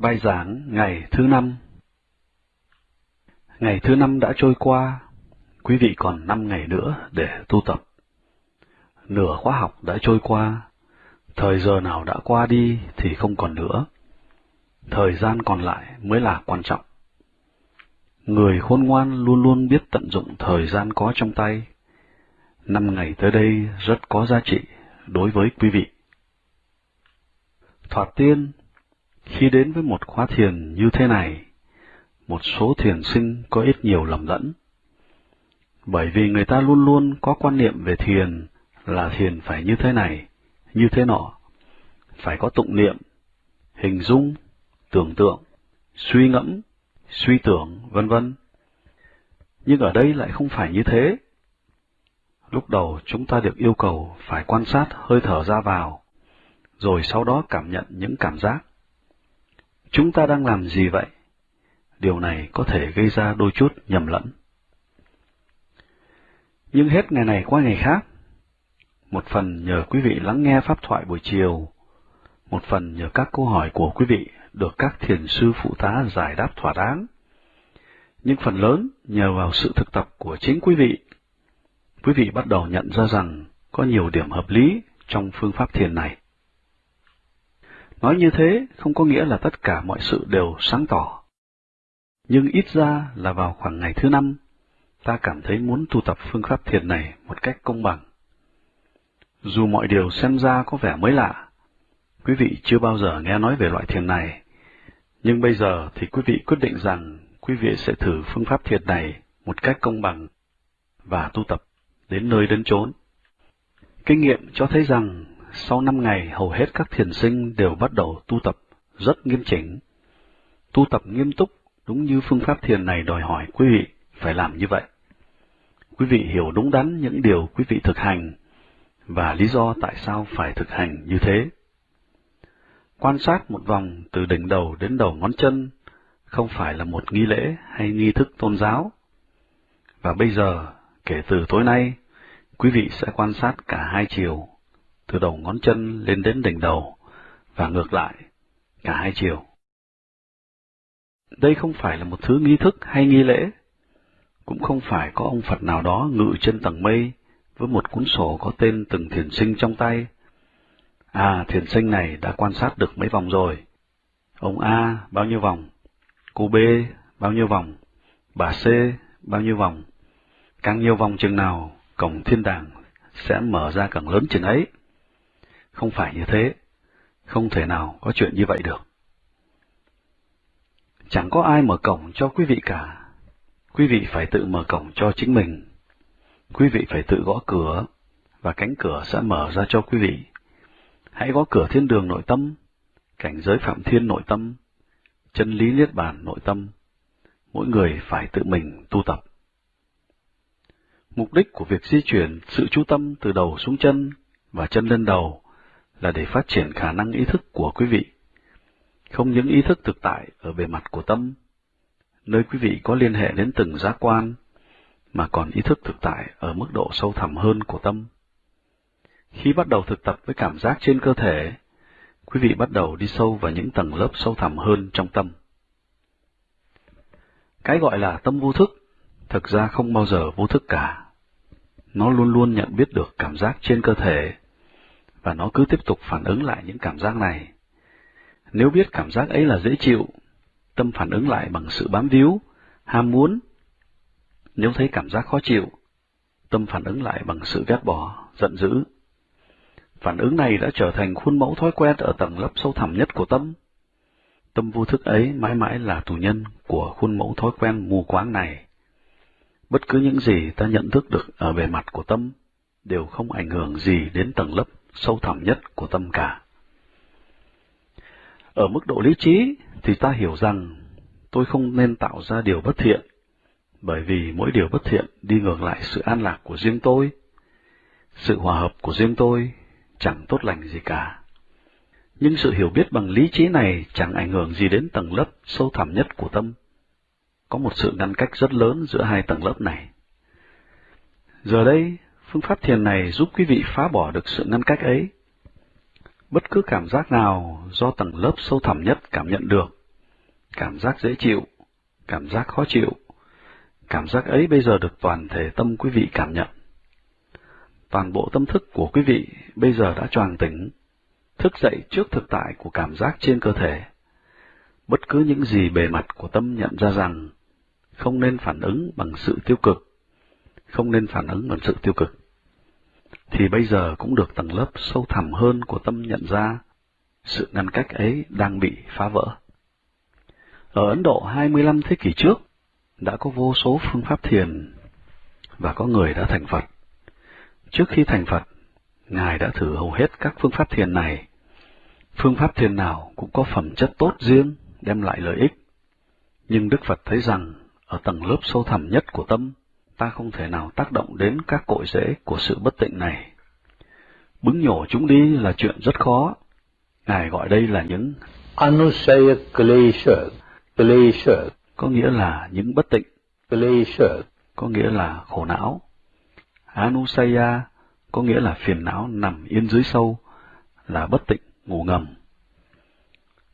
Bài giảng ngày thứ năm Ngày thứ năm đã trôi qua, quý vị còn năm ngày nữa để tu tập. Nửa khóa học đã trôi qua, thời giờ nào đã qua đi thì không còn nữa. Thời gian còn lại mới là quan trọng. Người khôn ngoan luôn luôn biết tận dụng thời gian có trong tay. Năm ngày tới đây rất có giá trị đối với quý vị. Thoạt tiên, khi đến với một khóa thiền như thế này, một số thiền sinh có ít nhiều lầm lẫn. Bởi vì người ta luôn luôn có quan niệm về thiền là thiền phải như thế này, như thế nọ, phải có tụng niệm, hình dung, tưởng tượng, suy ngẫm, suy tưởng, vân vân. Nhưng ở đây lại không phải như thế. Lúc đầu chúng ta được yêu cầu phải quan sát hơi thở ra vào, rồi sau đó cảm nhận những cảm giác. Chúng ta đang làm gì vậy? Điều này có thể gây ra đôi chút nhầm lẫn. Nhưng hết ngày này qua ngày khác, một phần nhờ quý vị lắng nghe pháp thoại buổi chiều, một phần nhờ các câu hỏi của quý vị được các thiền sư phụ tá giải đáp thỏa đáng. Nhưng phần lớn nhờ vào sự thực tập của chính quý vị, quý vị bắt đầu nhận ra rằng có nhiều điểm hợp lý trong phương pháp thiền này. Nói như thế không có nghĩa là tất cả mọi sự đều sáng tỏ. Nhưng ít ra là vào khoảng ngày thứ năm, ta cảm thấy muốn tu tập phương pháp thiền này một cách công bằng. Dù mọi điều xem ra có vẻ mới lạ, quý vị chưa bao giờ nghe nói về loại thiền này, nhưng bây giờ thì quý vị quyết định rằng quý vị sẽ thử phương pháp thiền này một cách công bằng và tu tập đến nơi đến chốn. Kinh nghiệm cho thấy rằng sau năm ngày hầu hết các thiền sinh đều bắt đầu tu tập rất nghiêm chỉnh. Tu tập nghiêm túc đúng như phương pháp thiền này đòi hỏi quý vị phải làm như vậy. Quý vị hiểu đúng đắn những điều quý vị thực hành và lý do tại sao phải thực hành như thế. Quan sát một vòng từ đỉnh đầu đến đầu ngón chân không phải là một nghi lễ hay nghi thức tôn giáo. Và bây giờ, kể từ tối nay, quý vị sẽ quan sát cả hai chiều, từ đầu ngón chân lên đến đỉnh đầu, và ngược lại, cả hai chiều. Đây không phải là một thứ nghi thức hay nghi lễ, cũng không phải có ông Phật nào đó ngự trên tầng mây với một cuốn sổ có tên từng thiền sinh trong tay. À, thiền sinh này đã quan sát được mấy vòng rồi. Ông A bao nhiêu vòng? Cô B bao nhiêu vòng? Bà C bao nhiêu vòng? Càng nhiều vòng chừng nào, cổng thiên đàng sẽ mở ra càng lớn chừng ấy. Không phải như thế, không thể nào có chuyện như vậy được. Chẳng có ai mở cổng cho quý vị cả. Quý vị phải tự mở cổng cho chính mình. Quý vị phải tự gõ cửa, và cánh cửa sẽ mở ra cho quý vị. Hãy gõ cửa thiên đường nội tâm, cảnh giới phạm thiên nội tâm, chân lý niết bàn nội tâm. Mỗi người phải tự mình tu tập. Mục đích của việc di chuyển sự chú tâm từ đầu xuống chân và chân lên đầu là để phát triển khả năng ý thức của quý vị. Không những ý thức thực tại ở bề mặt của tâm, nơi quý vị có liên hệ đến từng giác quan, mà còn ý thức thực tại ở mức độ sâu thẳm hơn của tâm. Khi bắt đầu thực tập với cảm giác trên cơ thể, quý vị bắt đầu đi sâu vào những tầng lớp sâu thẳm hơn trong tâm. Cái gọi là tâm vô thức, thực ra không bao giờ vô thức cả. Nó luôn luôn nhận biết được cảm giác trên cơ thể, và nó cứ tiếp tục phản ứng lại những cảm giác này. Nếu biết cảm giác ấy là dễ chịu, tâm phản ứng lại bằng sự bám víu, ham muốn. Nếu thấy cảm giác khó chịu, tâm phản ứng lại bằng sự ghét bỏ, giận dữ. Phản ứng này đã trở thành khuôn mẫu thói quen ở tầng lớp sâu thẳm nhất của tâm. Tâm vô thức ấy mãi mãi là tù nhân của khuôn mẫu thói quen mù quáng này. Bất cứ những gì ta nhận thức được ở bề mặt của tâm đều không ảnh hưởng gì đến tầng lớp sâu thẳm nhất của tâm cả. Ở mức độ lý trí thì ta hiểu rằng tôi không nên tạo ra điều bất thiện, bởi vì mỗi điều bất thiện đi ngược lại sự an lạc của riêng tôi. Sự hòa hợp của riêng tôi chẳng tốt lành gì cả. Nhưng sự hiểu biết bằng lý trí này chẳng ảnh hưởng gì đến tầng lớp sâu thẳm nhất của tâm. Có một sự ngăn cách rất lớn giữa hai tầng lớp này. Giờ đây, phương pháp thiền này giúp quý vị phá bỏ được sự ngăn cách ấy. Bất cứ cảm giác nào do tầng lớp sâu thẳm nhất cảm nhận được, cảm giác dễ chịu, cảm giác khó chịu. Cảm giác ấy bây giờ được toàn thể tâm quý vị cảm nhận. Toàn bộ tâm thức của quý vị bây giờ đã choàng tỉnh, thức dậy trước thực tại của cảm giác trên cơ thể. Bất cứ những gì bề mặt của tâm nhận ra rằng không nên phản ứng bằng sự tiêu cực, không nên phản ứng bằng sự tiêu cực, thì bây giờ cũng được tầng lớp sâu thẳm hơn của tâm nhận ra sự ngăn cách ấy đang bị phá vỡ. Ở Ấn Độ 25 thế kỷ trước, đã có vô số phương pháp thiền, và có người đã thành Phật. Trước khi thành Phật, Ngài đã thử hầu hết các phương pháp thiền này. Phương pháp thiền nào cũng có phẩm chất tốt riêng, đem lại lợi ích. Nhưng Đức Phật thấy rằng, ở tầng lớp sâu thẳm nhất của tâm, ta không thể nào tác động đến các cội rễ của sự bất tịnh này. Bứng nhổ chúng đi là chuyện rất khó. Ngài gọi đây là những Anusaya Klesha, Klesha, có nghĩa là những bất tịnh, Klesha, có nghĩa là khổ não. Anusaya có nghĩa là phiền não nằm yên dưới sâu, là bất tịnh, ngủ ngầm.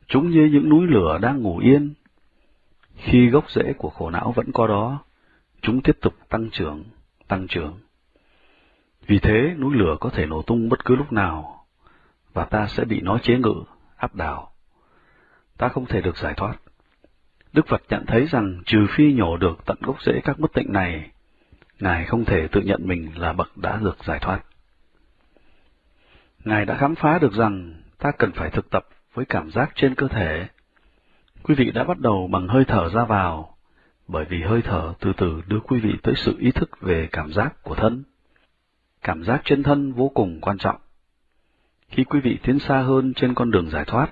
Chúng như những núi lửa đang ngủ yên. Khi gốc rễ của khổ não vẫn có đó, chúng tiếp tục tăng trưởng, tăng trưởng. Vì thế, núi lửa có thể nổ tung bất cứ lúc nào, và ta sẽ bị nó chế ngự, áp đảo. Ta không thể được giải thoát. Đức Phật nhận thấy rằng trừ phi nhổ được tận gốc rễ các bất tịnh này, Ngài không thể tự nhận mình là bậc đã được giải thoát. Ngài đã khám phá được rằng ta cần phải thực tập với cảm giác trên cơ thể. Quý vị đã bắt đầu bằng hơi thở ra vào, bởi vì hơi thở từ từ đưa quý vị tới sự ý thức về cảm giác của thân. Cảm giác trên thân vô cùng quan trọng. Khi quý vị tiến xa hơn trên con đường giải thoát,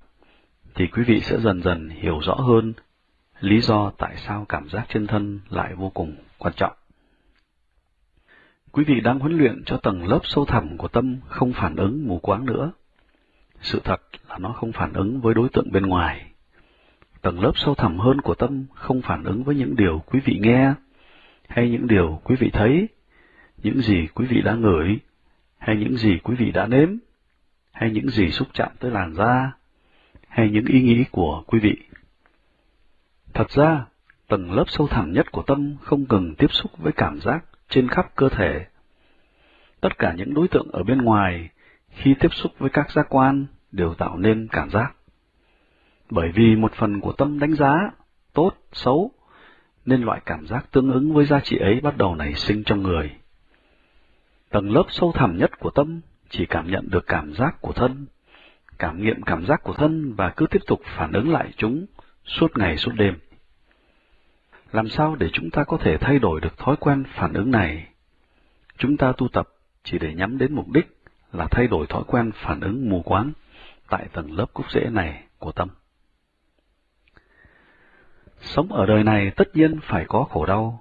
thì quý vị sẽ dần dần hiểu rõ hơn lý do tại sao cảm giác trên thân lại vô cùng quan trọng. Quý vị đang huấn luyện cho tầng lớp sâu thẳm của tâm không phản ứng mù quáng nữa. Sự thật là nó không phản ứng với đối tượng bên ngoài. Tầng lớp sâu thẳm hơn của tâm không phản ứng với những điều quý vị nghe, hay những điều quý vị thấy, những gì quý vị đã ngửi, hay những gì quý vị đã nếm, hay những gì xúc chạm tới làn da, hay những ý nghĩ của quý vị. Thật ra, tầng lớp sâu thẳm nhất của tâm không cần tiếp xúc với cảm giác trên khắp cơ thể. Tất cả những đối tượng ở bên ngoài, khi tiếp xúc với các giác quan, đều tạo nên cảm giác. Bởi vì một phần của tâm đánh giá, tốt, xấu, nên loại cảm giác tương ứng với giá trị ấy bắt đầu nảy sinh trong người. Tầng lớp sâu thẳm nhất của tâm chỉ cảm nhận được cảm giác của thân, cảm nghiệm cảm giác của thân và cứ tiếp tục phản ứng lại chúng suốt ngày suốt đêm. Làm sao để chúng ta có thể thay đổi được thói quen phản ứng này? Chúng ta tu tập chỉ để nhắm đến mục đích là thay đổi thói quen phản ứng mù quáng tại tầng lớp gốc rễ này của tâm. Sống ở đời này tất nhiên phải có khổ đau,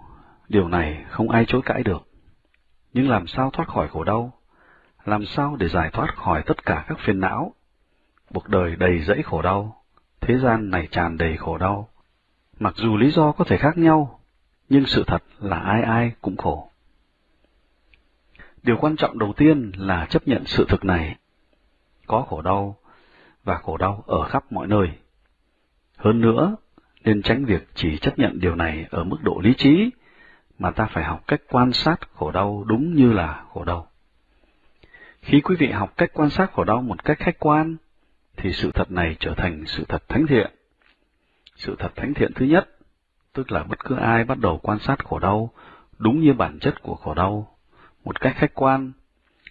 điều này không ai chối cãi được. Nhưng làm sao thoát khỏi khổ đau? Làm sao để giải thoát khỏi tất cả các phiền não? Cuộc đời đầy rẫy khổ đau, thế gian này tràn đầy khổ đau. Mặc dù lý do có thể khác nhau, nhưng sự thật là ai ai cũng khổ. Điều quan trọng đầu tiên là chấp nhận sự thực này. Có khổ đau, và khổ đau ở khắp mọi nơi. Hơn nữa, nên tránh việc chỉ chấp nhận điều này ở mức độ lý trí, mà ta phải học cách quan sát khổ đau đúng như là khổ đau. Khi quý vị học cách quan sát khổ đau một cách khách quan, thì sự thật này trở thành sự thật thánh thiện. Sự thật thánh thiện thứ nhất, tức là bất cứ ai bắt đầu quan sát khổ đau đúng như bản chất của khổ đau, một cách khách quan,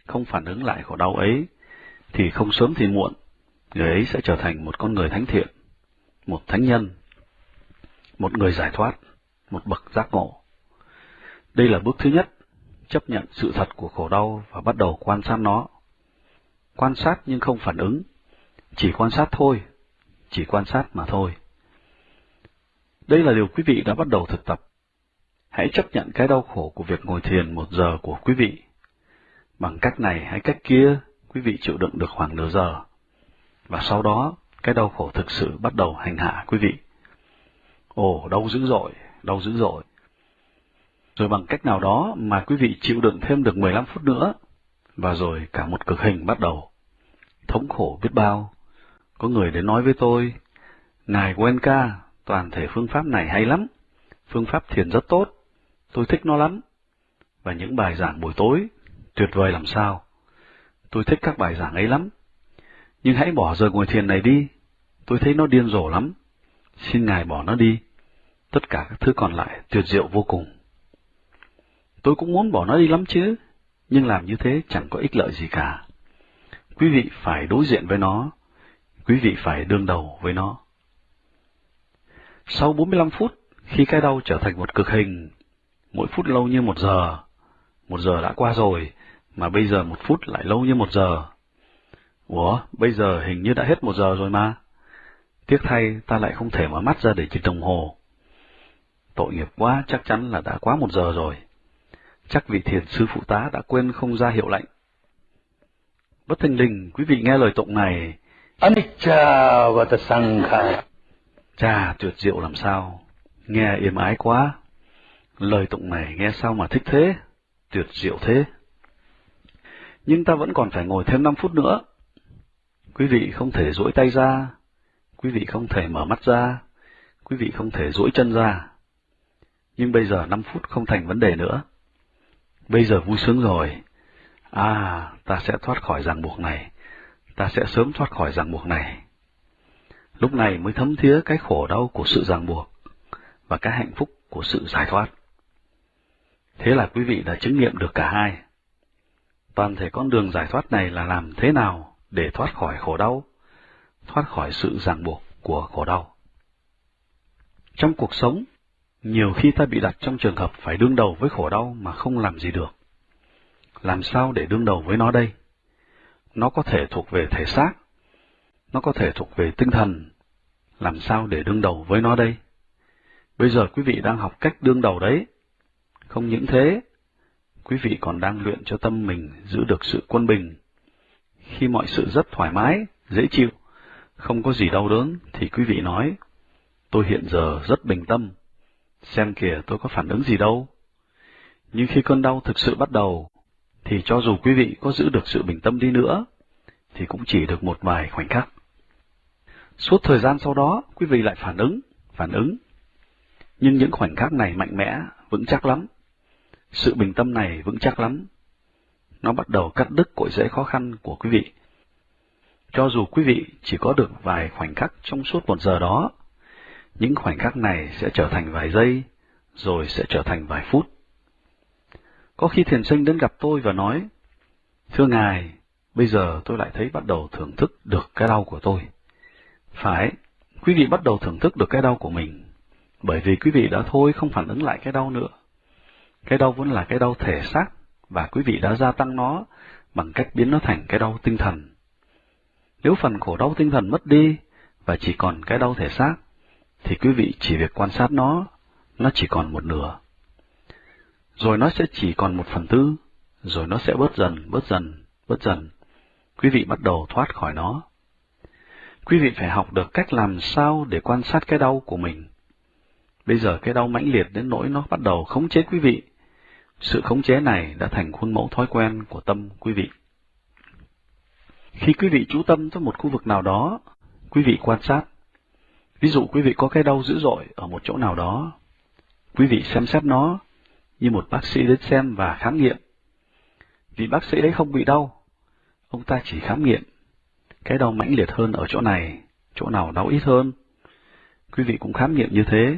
không phản ứng lại khổ đau ấy, thì không sớm thì muộn, người ấy sẽ trở thành một con người thánh thiện, một thánh nhân, một người giải thoát, một bậc giác ngộ. Đây là bước thứ nhất, chấp nhận sự thật của khổ đau và bắt đầu quan sát nó. Quan sát nhưng không phản ứng, chỉ quan sát thôi, chỉ quan sát mà thôi. Đây là điều quý vị đã bắt đầu thực tập. Hãy chấp nhận cái đau khổ của việc ngồi thiền một giờ của quý vị. Bằng cách này hay cách kia, quý vị chịu đựng được khoảng nửa giờ. Và sau đó, cái đau khổ thực sự bắt đầu hành hạ quý vị. Ồ, đau dữ dội, đau dữ dội. Rồi bằng cách nào đó mà quý vị chịu đựng thêm được 15 phút nữa, và rồi cả một cực hình bắt đầu. Thống khổ biết bao. Có người đến nói với tôi, Ngài Wenka, toàn thể phương pháp này hay lắm, phương pháp thiền rất tốt, tôi thích nó lắm. Và những bài giảng buổi tối, tuyệt vời làm sao. Tôi thích các bài giảng ấy lắm. Nhưng hãy bỏ giờ ngồi thiền này đi, tôi thấy nó điên rồ lắm. Xin Ngài bỏ nó đi. Tất cả các thứ còn lại tuyệt diệu vô cùng. Tôi cũng muốn bỏ nó đi lắm chứ, nhưng làm như thế chẳng có ích lợi gì cả. Quý vị phải đối diện với nó, quý vị phải đương đầu với nó. Sau 45 phút, khi cái đau trở thành một cực hình, mỗi phút lâu như một giờ, một giờ đã qua rồi, mà bây giờ một phút lại lâu như một giờ. Ủa, bây giờ hình như đã hết một giờ rồi mà. Tiếc thay, ta lại không thể mở mắt ra để chỉnh đồng hồ. Tội nghiệp quá, chắc chắn là đã quá một giờ rồi. Chắc vị thiền sư phụ tá đã quên không ra hiệu lệnh. Bất thình lình, quý vị nghe lời tụng này. Anicca vata sankhara. Chà, tuyệt diệu làm sao. Nghe êm ái quá. Lời tụng này nghe sao mà thích thế, tuyệt diệu thế. Nhưng ta vẫn còn phải ngồi thêm 5 phút nữa. Quý vị không thể duỗi tay ra, quý vị không thể mở mắt ra, quý vị không thể duỗi chân ra. Nhưng bây giờ 5 phút không thành vấn đề nữa. Bây giờ vui sướng rồi. À, ta sẽ thoát khỏi ràng buộc này. Ta sẽ sớm thoát khỏi ràng buộc này. Lúc này mới thấm thía cái khổ đau của sự ràng buộc và cái hạnh phúc của sự giải thoát. Thế là quý vị đã chứng nghiệm được cả hai. Toàn thể con đường giải thoát này là làm thế nào để thoát khỏi khổ đau, thoát khỏi sự ràng buộc của khổ đau. Trong cuộc sống, nhiều khi ta bị đặt trong trường hợp phải đương đầu với khổ đau mà không làm gì được. Làm sao để đương đầu với nó đây? Nó có thể thuộc về thể xác, nó có thể thuộc về tinh thần. Làm sao để đương đầu với nó đây? Bây giờ quý vị đang học cách đương đầu đấy. Không những thế, quý vị còn đang luyện cho tâm mình giữ được sự quân bình. Khi mọi sự rất thoải mái, dễ chịu, không có gì đau đớn, thì quý vị nói, tôi hiện giờ rất bình tâm, xem kìa tôi có phản ứng gì đâu. Nhưng khi cơn đau thực sự bắt đầu, thì cho dù quý vị có giữ được sự bình tâm đi nữa, thì cũng chỉ được một vài khoảnh khắc. Suốt thời gian sau đó, quý vị lại phản ứng, phản ứng. Nhưng những khoảnh khắc này mạnh mẽ, vững chắc lắm. Sự bình tâm này vững chắc lắm. Nó bắt đầu cắt đứt cội rễ khó khăn của quý vị. Cho dù quý vị chỉ có được vài khoảnh khắc trong suốt một giờ đó, những khoảnh khắc này sẽ trở thành vài giây, rồi sẽ trở thành vài phút. Có khi thiền sinh đến gặp tôi và nói, Thưa Ngài, bây giờ tôi lại thấy bắt đầu thưởng thức được cái đau của tôi. Phải, quý vị bắt đầu thưởng thức được cái đau của mình, bởi vì quý vị đã thôi không phản ứng lại cái đau nữa. Cái đau vẫn là cái đau thể xác, và quý vị đã gia tăng nó bằng cách biến nó thành cái đau tinh thần. Nếu phần khổ đau tinh thần mất đi, và chỉ còn cái đau thể xác, thì quý vị chỉ việc quan sát nó, nó chỉ còn một nửa. Rồi nó sẽ chỉ còn một phần tư, rồi nó sẽ bớt dần, bớt dần, bớt dần. Quý vị bắt đầu thoát khỏi nó. Quý vị phải học được cách làm sao để quan sát cái đau của mình. Bây giờ cái đau mãnh liệt đến nỗi nó bắt đầu khống chế quý vị. Sự khống chế này đã thành khuôn mẫu thói quen của tâm quý vị. Khi quý vị chú tâm tới một khu vực nào đó, quý vị quan sát. Ví dụ quý vị có cái đau dữ dội ở một chỗ nào đó, quý vị xem xét nó như một bác sĩ đến xem và khám nghiệm. Vì bác sĩ đấy không bị đau, ông ta chỉ khám nghiệm cái đau mãnh liệt hơn ở chỗ này, chỗ nào đau ít hơn. Quý vị cũng khám nghiệm như thế.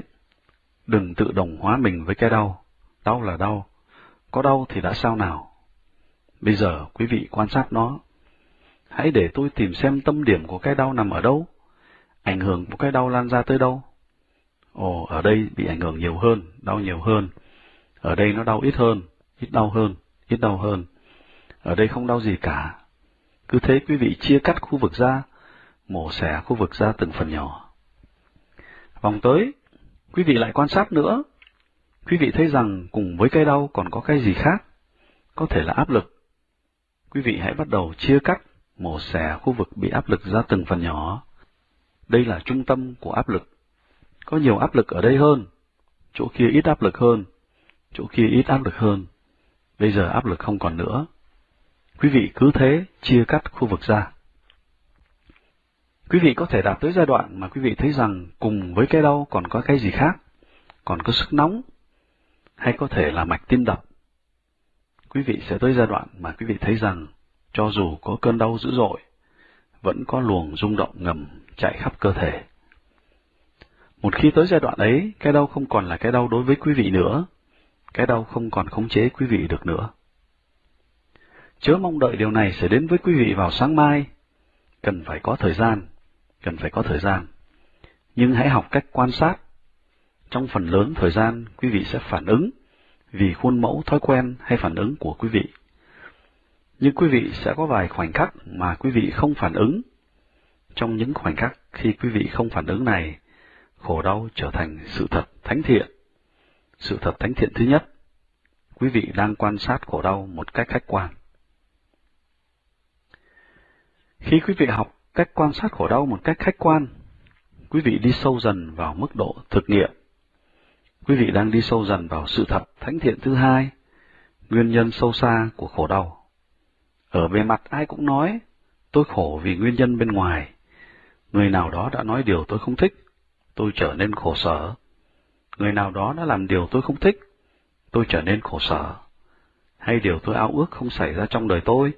Đừng tự đồng hóa mình với cái đau. Đau là đau. Có đau thì đã sao nào? Bây giờ quý vị quan sát nó. Hãy để tôi tìm xem tâm điểm của cái đau nằm ở đâu. Ảnh hưởng của cái đau lan ra tới đâu. Ồ, ở đây bị ảnh hưởng nhiều hơn, đau nhiều hơn. Ở đây nó đau ít hơn, ít đau hơn, ít đau hơn. Ở đây không đau gì cả, cứ thế quý vị chia cắt khu vực ra, mổ xẻ khu vực ra từng phần nhỏ. Vòng tới, quý vị lại quan sát nữa. Quý vị thấy rằng cùng với cái đau còn có cái gì khác, có thể là áp lực. Quý vị hãy bắt đầu chia cắt, mổ xẻ khu vực bị áp lực ra từng phần nhỏ. Đây là trung tâm của áp lực. Có nhiều áp lực ở đây hơn, chỗ kia ít áp lực hơn, chỗ kia ít áp lực hơn. Bây giờ áp lực không còn nữa, Quý vị cứ thế chia cắt khu vực ra. Quý vị có thể đạt tới giai đoạn mà quý vị thấy rằng cùng với cái đau còn có cái gì khác, còn có sức nóng, hay có thể là mạch tim đập. Quý vị sẽ tới giai đoạn mà quý vị thấy rằng cho dù có cơn đau dữ dội, vẫn có luồng rung động ngầm chạy khắp cơ thể. Một khi tới giai đoạn ấy, cái đau không còn là cái đau đối với quý vị nữa, cái đau không còn khống chế quý vị được nữa. Chớ mong đợi điều này sẽ đến với quý vị vào sáng mai, cần phải có thời gian, cần phải có thời gian. Nhưng hãy học cách quan sát. Trong phần lớn thời gian, quý vị sẽ phản ứng vì khuôn mẫu thói quen hay phản ứng của quý vị. Nhưng quý vị sẽ có vài khoảnh khắc mà quý vị không phản ứng. Trong những khoảnh khắc khi quý vị không phản ứng này, khổ đau trở thành sự thật thánh thiện. Sự thật thánh thiện thứ nhất, quý vị đang quan sát khổ đau một cách khách quan. Khi quý vị học cách quan sát khổ đau một cách khách quan, quý vị đi sâu dần vào mức độ thực nghiệm. Quý vị đang đi sâu dần vào sự thật thánh thiện thứ hai, nguyên nhân sâu xa của khổ đau. Ở bề mặt ai cũng nói, tôi khổ vì nguyên nhân bên ngoài. Người nào đó đã nói điều tôi không thích, tôi trở nên khổ sở. Người nào đó đã làm điều tôi không thích, tôi trở nên khổ sở. Hay điều tôi ao ước không xảy ra trong đời tôi,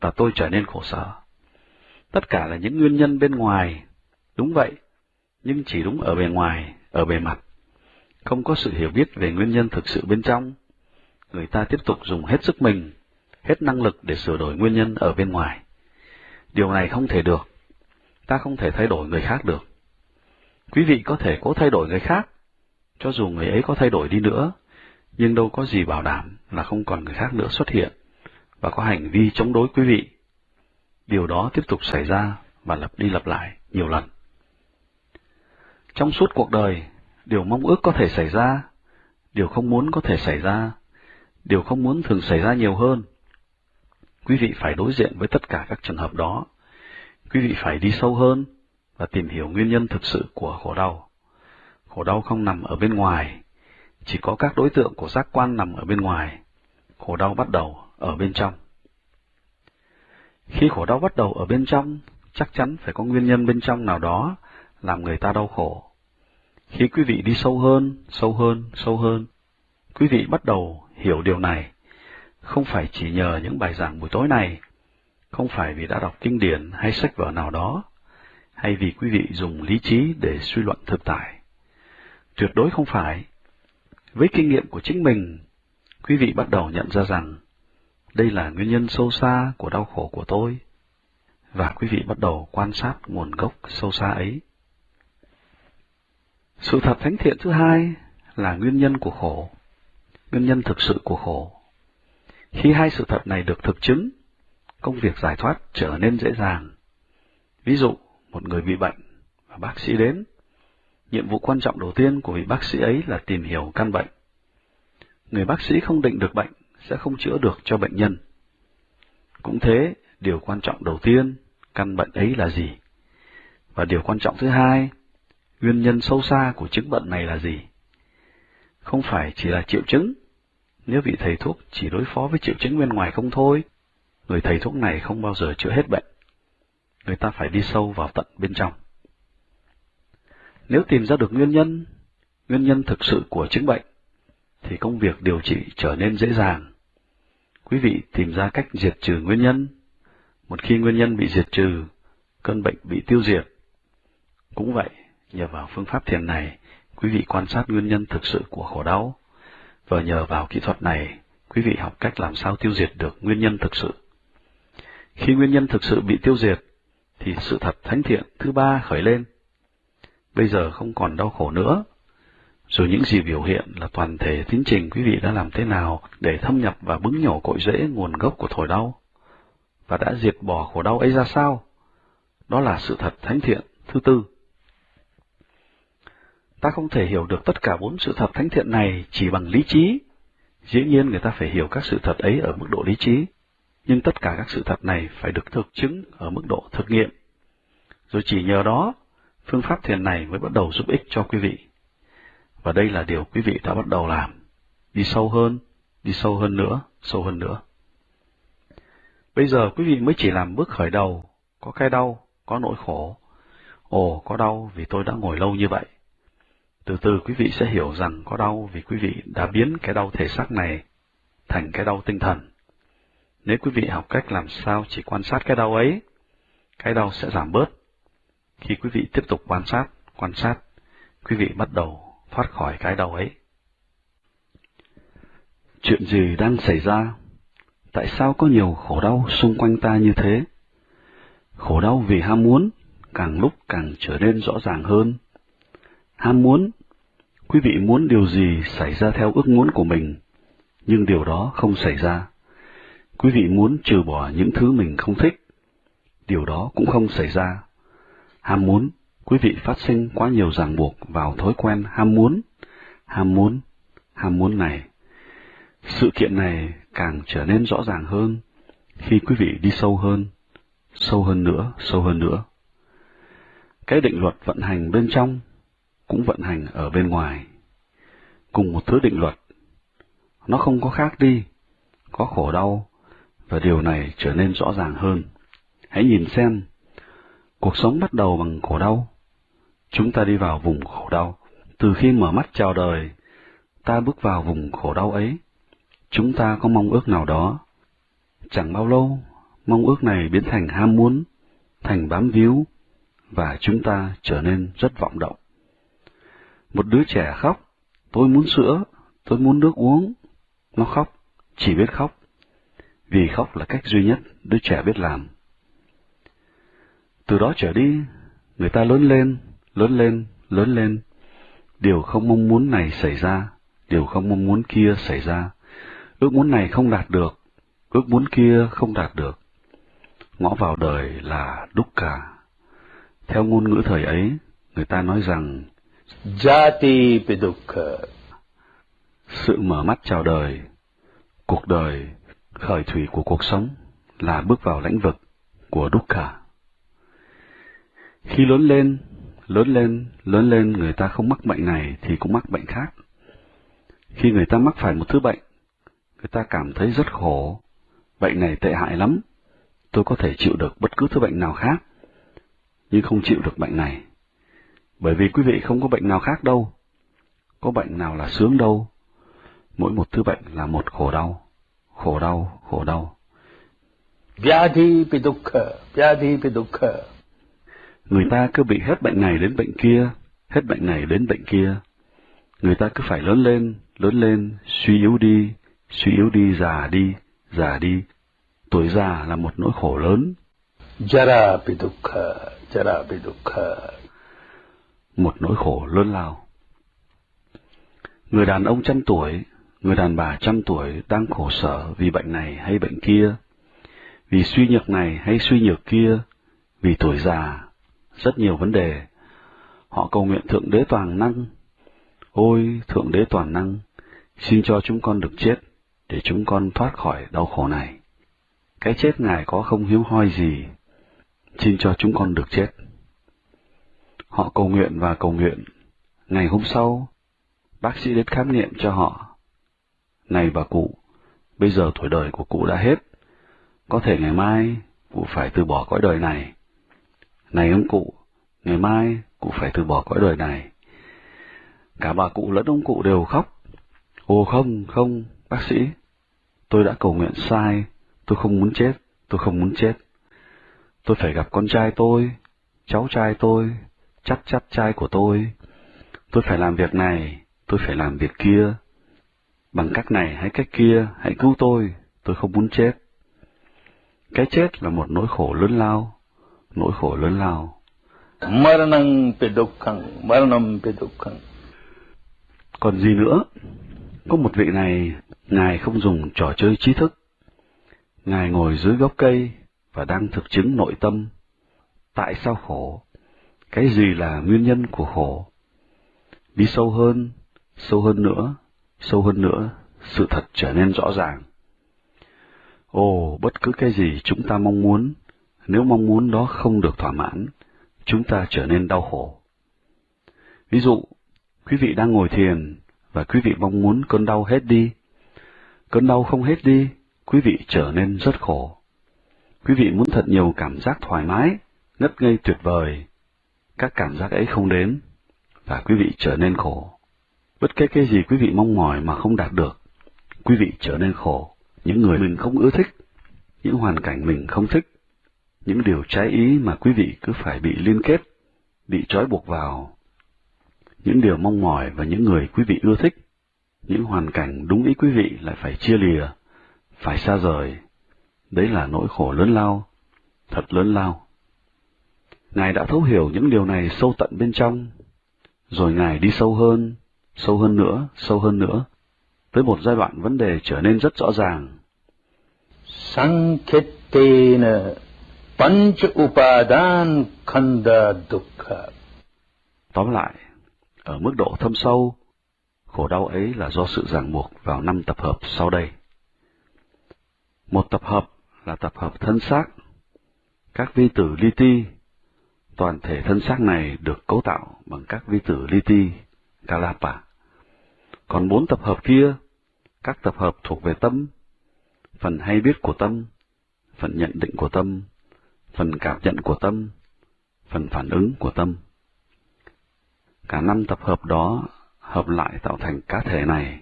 và tôi trở nên khổ sở. Tất cả là những nguyên nhân bên ngoài. Đúng vậy, nhưng chỉ đúng ở bề ngoài, ở bề mặt. Không có sự hiểu biết về nguyên nhân thực sự bên trong. Người ta tiếp tục dùng hết sức mình, hết năng lực để sửa đổi nguyên nhân ở bên ngoài. Điều này không thể được. Ta không thể thay đổi người khác được. Quý vị có thể cố thay đổi người khác, cho dù người ấy có thay đổi đi nữa, nhưng đâu có gì bảo đảm là không còn người khác nữa xuất hiện và có hành vi chống đối quý vị điều đó tiếp tục xảy ra và lặp đi lặp lại nhiều lần. Trong suốt cuộc đời, điều mong ước có thể xảy ra, điều không muốn có thể xảy ra, điều không muốn thường xảy ra nhiều hơn. Quý vị phải đối diện với tất cả các trường hợp đó. Quý vị phải đi sâu hơn và tìm hiểu nguyên nhân thực sự của khổ đau. Khổ đau không nằm ở bên ngoài, chỉ có các đối tượng của giác quan nằm ở bên ngoài. Khổ đau bắt đầu ở bên trong. Khi khổ đau bắt đầu ở bên trong, chắc chắn phải có nguyên nhân bên trong nào đó làm người ta đau khổ. Khi quý vị đi sâu hơn, sâu hơn, sâu hơn, quý vị bắt đầu hiểu điều này, không phải chỉ nhờ những bài giảng buổi tối này, không phải vì đã đọc kinh điển hay sách vở nào đó, hay vì quý vị dùng lý trí để suy luận thực tại. Tuyệt đối không phải. Với kinh nghiệm của chính mình, quý vị bắt đầu nhận ra rằng đây là nguyên nhân sâu xa của đau khổ của tôi. Và quý vị bắt đầu quan sát nguồn gốc sâu xa ấy. Sự thật thánh thiện thứ hai là nguyên nhân của khổ, nguyên nhân thực sự của khổ. Khi hai sự thật này được thực chứng, công việc giải thoát trở nên dễ dàng. Ví dụ, một người bị bệnh và bác sĩ đến. Nhiệm vụ quan trọng đầu tiên của vị bác sĩ ấy là tìm hiểu căn bệnh. Người bác sĩ không định được bệnh sẽ không chữa được cho bệnh nhân. Cũng thế, điều quan trọng đầu tiên, căn bệnh ấy là gì? Và điều quan trọng thứ hai, nguyên nhân sâu xa của chứng bệnh này là gì? Không phải chỉ là triệu chứng. Nếu vị thầy thuốc chỉ đối phó với triệu chứng bên ngoài không thôi, người thầy thuốc này không bao giờ chữa hết bệnh. Người ta phải đi sâu vào tận bên trong. Nếu tìm ra được nguyên nhân, nguyên nhân thực sự của chứng bệnh, thì công việc điều trị trở nên dễ dàng quý vị tìm ra cách diệt trừ nguyên nhân. Một khi nguyên nhân bị diệt trừ, cơn bệnh bị tiêu diệt. Cũng vậy, nhờ vào phương pháp thiền này, quý vị quan sát nguyên nhân thực sự của khổ đau, và nhờ vào kỹ thuật này, quý vị học cách làm sao tiêu diệt được nguyên nhân thực sự. Khi nguyên nhân thực sự bị tiêu diệt, thì sự thật thánh thiện thứ ba khởi lên. Bây giờ không còn đau khổ nữa, rồi những gì biểu hiện là toàn thể tiến trình quý vị đã làm thế nào để thâm nhập và bứng nhổ cội rễ nguồn gốc của thổi đau, và đã diệt bỏ khổ đau ấy ra sao? Đó là sự thật thánh thiện thứ tư. Ta không thể hiểu được tất cả bốn sự thật thánh thiện này chỉ bằng lý trí. Dĩ nhiên người ta phải hiểu các sự thật ấy ở mức độ lý trí, nhưng tất cả các sự thật này phải được thực chứng ở mức độ thực nghiệm. Rồi chỉ nhờ đó, phương pháp thiền này mới bắt đầu giúp ích cho quý vị. Và đây là điều quý vị đã bắt đầu làm. Đi sâu hơn, đi sâu hơn nữa, sâu hơn nữa. Bây giờ quý vị mới chỉ làm bước khởi đầu, có cái đau, có nỗi khổ, Ồ, có đau vì tôi đã ngồi lâu như vậy. Từ từ quý vị sẽ hiểu rằng có đau vì quý vị đã biến cái đau thể xác này thành cái đau tinh thần. Nếu quý vị học cách làm sao chỉ quan sát cái đau ấy, cái đau sẽ giảm bớt. Khi quý vị tiếp tục quan sát, quan sát, quý vị bắt đầu thoát khỏi cái đau ấy. Chuyện gì đang xảy ra? Tại sao có nhiều khổ đau xung quanh ta như thế? Khổ đau vì ham muốn, càng lúc càng trở nên rõ ràng hơn. Ham muốn, quý vị muốn điều gì xảy ra theo ước muốn của mình, nhưng điều đó không xảy ra. Quý vị muốn trừ bỏ những thứ mình không thích, điều đó cũng không xảy ra. Ham muốn, quý vị phát sinh quá nhiều ràng buộc vào thói quen ham muốn, ham muốn, ham muốn này. Sự kiện này càng trở nên rõ ràng hơn khi quý vị đi sâu hơn, sâu hơn nữa, sâu hơn nữa. Cái định luật vận hành bên trong cũng vận hành ở bên ngoài. Cùng một thứ định luật, nó không có khác đi, có khổ đau, và điều này trở nên rõ ràng hơn. Hãy nhìn xem, cuộc sống bắt đầu bằng khổ đau. Chúng ta đi vào vùng khổ đau. Từ khi mở mắt chào đời, ta bước vào vùng khổ đau ấy. Chúng ta có mong ước nào đó. Chẳng bao lâu, mong ước này biến thành ham muốn, thành bám víu, và chúng ta trở nên rất vọng động. Một đứa trẻ khóc, tôi muốn sữa, tôi muốn nước uống. Nó khóc, chỉ biết khóc, vì khóc là cách duy nhất đứa trẻ biết làm. Từ đó trở đi, người ta lớn lên, lớn lên, lớn lên. Điều không mong muốn này xảy ra, điều không mong muốn kia xảy ra. Ước muốn này không đạt được, ước muốn kia không đạt được. Ngõ vào đời là đúc cả. Theo ngôn ngữ thời ấy, người ta nói rằng Jati Pidukha. Sự mở mắt chào đời, cuộc đời, khởi thủy của cuộc sống là bước vào lãnh vực của Dukkha. Khi lớn lên, lớn lên, lớn lên người ta không mắc bệnh này thì cũng mắc bệnh khác. Khi người ta mắc phải một thứ bệnh, người ta cảm thấy rất khổ, bệnh này tệ hại lắm, tôi có thể chịu được bất cứ thứ bệnh nào khác, nhưng không chịu được bệnh này. Bởi vì quý vị không có bệnh nào khác đâu, có bệnh nào là sướng đâu, mỗi một thứ bệnh là một khổ đau, khổ đau, khổ đau. Vyadhi Vyadhi. Người ta cứ bị hết bệnh này đến bệnh kia, hết bệnh này đến bệnh kia. Người ta cứ phải lớn lên, lớn lên, suy yếu đi, suy yếu đi, già đi, già đi. Tuổi già là một nỗi khổ lớn. Jara Jara. Một nỗi khổ lớn lao. Người đàn ông trăm tuổi, người đàn bà trăm tuổi đang khổ sở vì bệnh này hay bệnh kia, vì suy nhược này hay suy nhược kia, vì tuổi già, rất nhiều vấn đề. Họ cầu nguyện Thượng Đế Toàn Năng. Ôi, Thượng Đế Toàn Năng, xin cho chúng con được chết, để chúng con thoát khỏi đau khổ này. Cái chết Ngài có không hiếu hoi gì, xin cho chúng con được chết. Họ cầu nguyện và cầu nguyện. Ngày hôm sau, bác sĩ đến khám nghiệm cho họ. Này bà cụ, bây giờ tuổi đời của cụ đã hết. Có thể ngày mai, cụ phải từ bỏ cõi đời này. Này ông cụ, ngày mai cụ phải từ bỏ cõi đời này. Cả bà cụ lẫn ông cụ đều khóc. Ồ không, không, bác sĩ, tôi đã cầu nguyện sai, tôi không muốn chết, tôi không muốn chết. Tôi phải gặp con trai tôi, cháu trai tôi, chắc chắc trai của tôi. Tôi phải làm việc này, tôi phải làm việc kia. Bằng cách này hay cách kia, hãy cứu tôi, tôi không muốn chết. Cái chết là một nỗi khổ lớn lao, nỗi khổ lớn lao. Maranam. Còn gì nữa? Có một vị này, Ngài không dùng trò chơi trí thức. Ngài ngồi dưới gốc cây và đang thực chứng nội tâm. Tại sao khổ? Cái gì là nguyên nhân của khổ? Đi sâu hơn, sâu hơn nữa, sâu hơn nữa, sự thật trở nên rõ ràng. Ồ, bất cứ cái gì chúng ta mong muốn, nếu mong muốn đó không được thỏa mãn, chúng ta trở nên đau khổ. Ví dụ, quý vị đang ngồi thiền và quý vị mong muốn cơn đau hết đi. Cơn đau không hết đi, quý vị trở nên rất khổ. Quý vị muốn thật nhiều cảm giác thoải mái, ngất ngây tuyệt vời các cảm giác ấy không đến, và quý vị trở nên khổ. Bất kể cái gì quý vị mong mỏi mà không đạt được, quý vị trở nên khổ. Những người mình không ưa thích, những hoàn cảnh mình không thích, những điều trái ý mà quý vị cứ phải bị liên kết, bị trói buộc vào. Những điều mong mỏi và những người quý vị ưa thích, những hoàn cảnh đúng ý quý vị lại phải chia lìa, phải xa rời. Đấy là nỗi khổ lớn lao, thật lớn lao. Ngài đã thấu hiểu những điều này sâu tận bên trong, rồi Ngài đi sâu hơn, sâu hơn nữa, sâu hơn nữa, tới một giai đoạn vấn đề trở nên rất rõ ràng. Sanketena Panch Upadan Khanda Dukkha Tóm lại, ở mức độ thâm sâu, khổ đau ấy là do sự ràng buộc vào năm tập hợp sau đây. Một tập hợp là tập hợp thân xác, các vi tử li ti. Toàn thể thân xác này được cấu tạo bằng các vi tử li ti, Kalapa. Còn bốn tập hợp kia, các tập hợp thuộc về tâm, phần hay biết của tâm, phần nhận định của tâm, phần cảm nhận của tâm, phần phản ứng của tâm. Cả năm tập hợp đó hợp lại tạo thành cá thể này,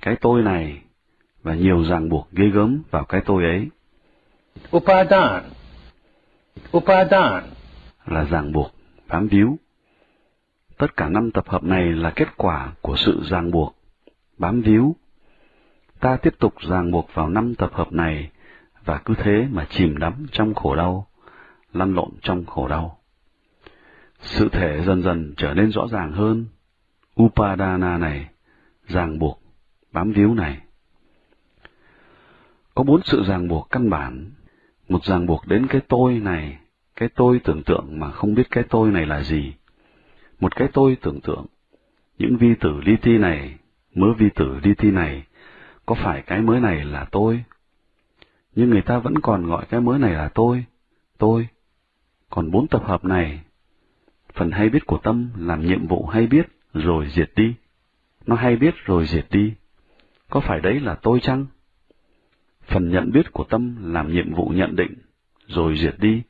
cái tôi này, và nhiều ràng buộc ghê gớm vào cái tôi ấy. Upadan Upadan là ràng buộc, bám víu. Tất cả năm tập hợp này là kết quả của sự ràng buộc, bám víu. Ta tiếp tục ràng buộc vào năm tập hợp này và cứ thế mà chìm đắm trong khổ đau, lăn lộn trong khổ đau. Sự thể dần dần trở nên rõ ràng hơn. Upadana này, ràng buộc, bám víu này. Có bốn sự ràng buộc căn bản, một ràng buộc đến cái tôi này, cái tôi tưởng tượng mà không biết cái tôi này là gì. Một cái tôi tưởng tượng, những vi tử li ti này, mớ vi tử li ti này, có phải cái mới này là tôi? Nhưng người ta vẫn còn gọi cái mới này là tôi, tôi. Còn bốn tập hợp này, phần hay biết của tâm làm nhiệm vụ hay biết rồi diệt đi. Nó hay biết rồi diệt đi. Có phải đấy là tôi chăng? Phần nhận biết của tâm làm nhiệm vụ nhận định, rồi diệt đi.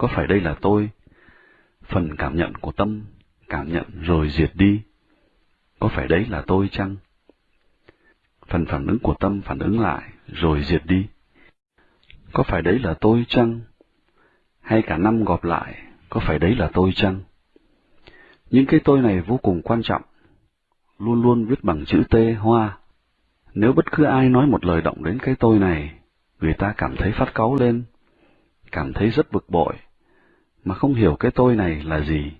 Có phải đây là tôi? Phần cảm nhận của tâm, cảm nhận rồi diệt đi. Có phải đấy là tôi chăng? Phần phản ứng của tâm phản ứng lại, rồi diệt đi. Có phải đấy là tôi chăng? Hay cả năm gọp lại, có phải đấy là tôi chăng? Những cái tôi này vô cùng quan trọng, luôn luôn viết bằng chữ T hoa. Nếu bất cứ ai nói một lời động đến cái tôi này, người ta cảm thấy phát cáu lên, cảm thấy rất bực bội, mà không hiểu cái tôi này là gì.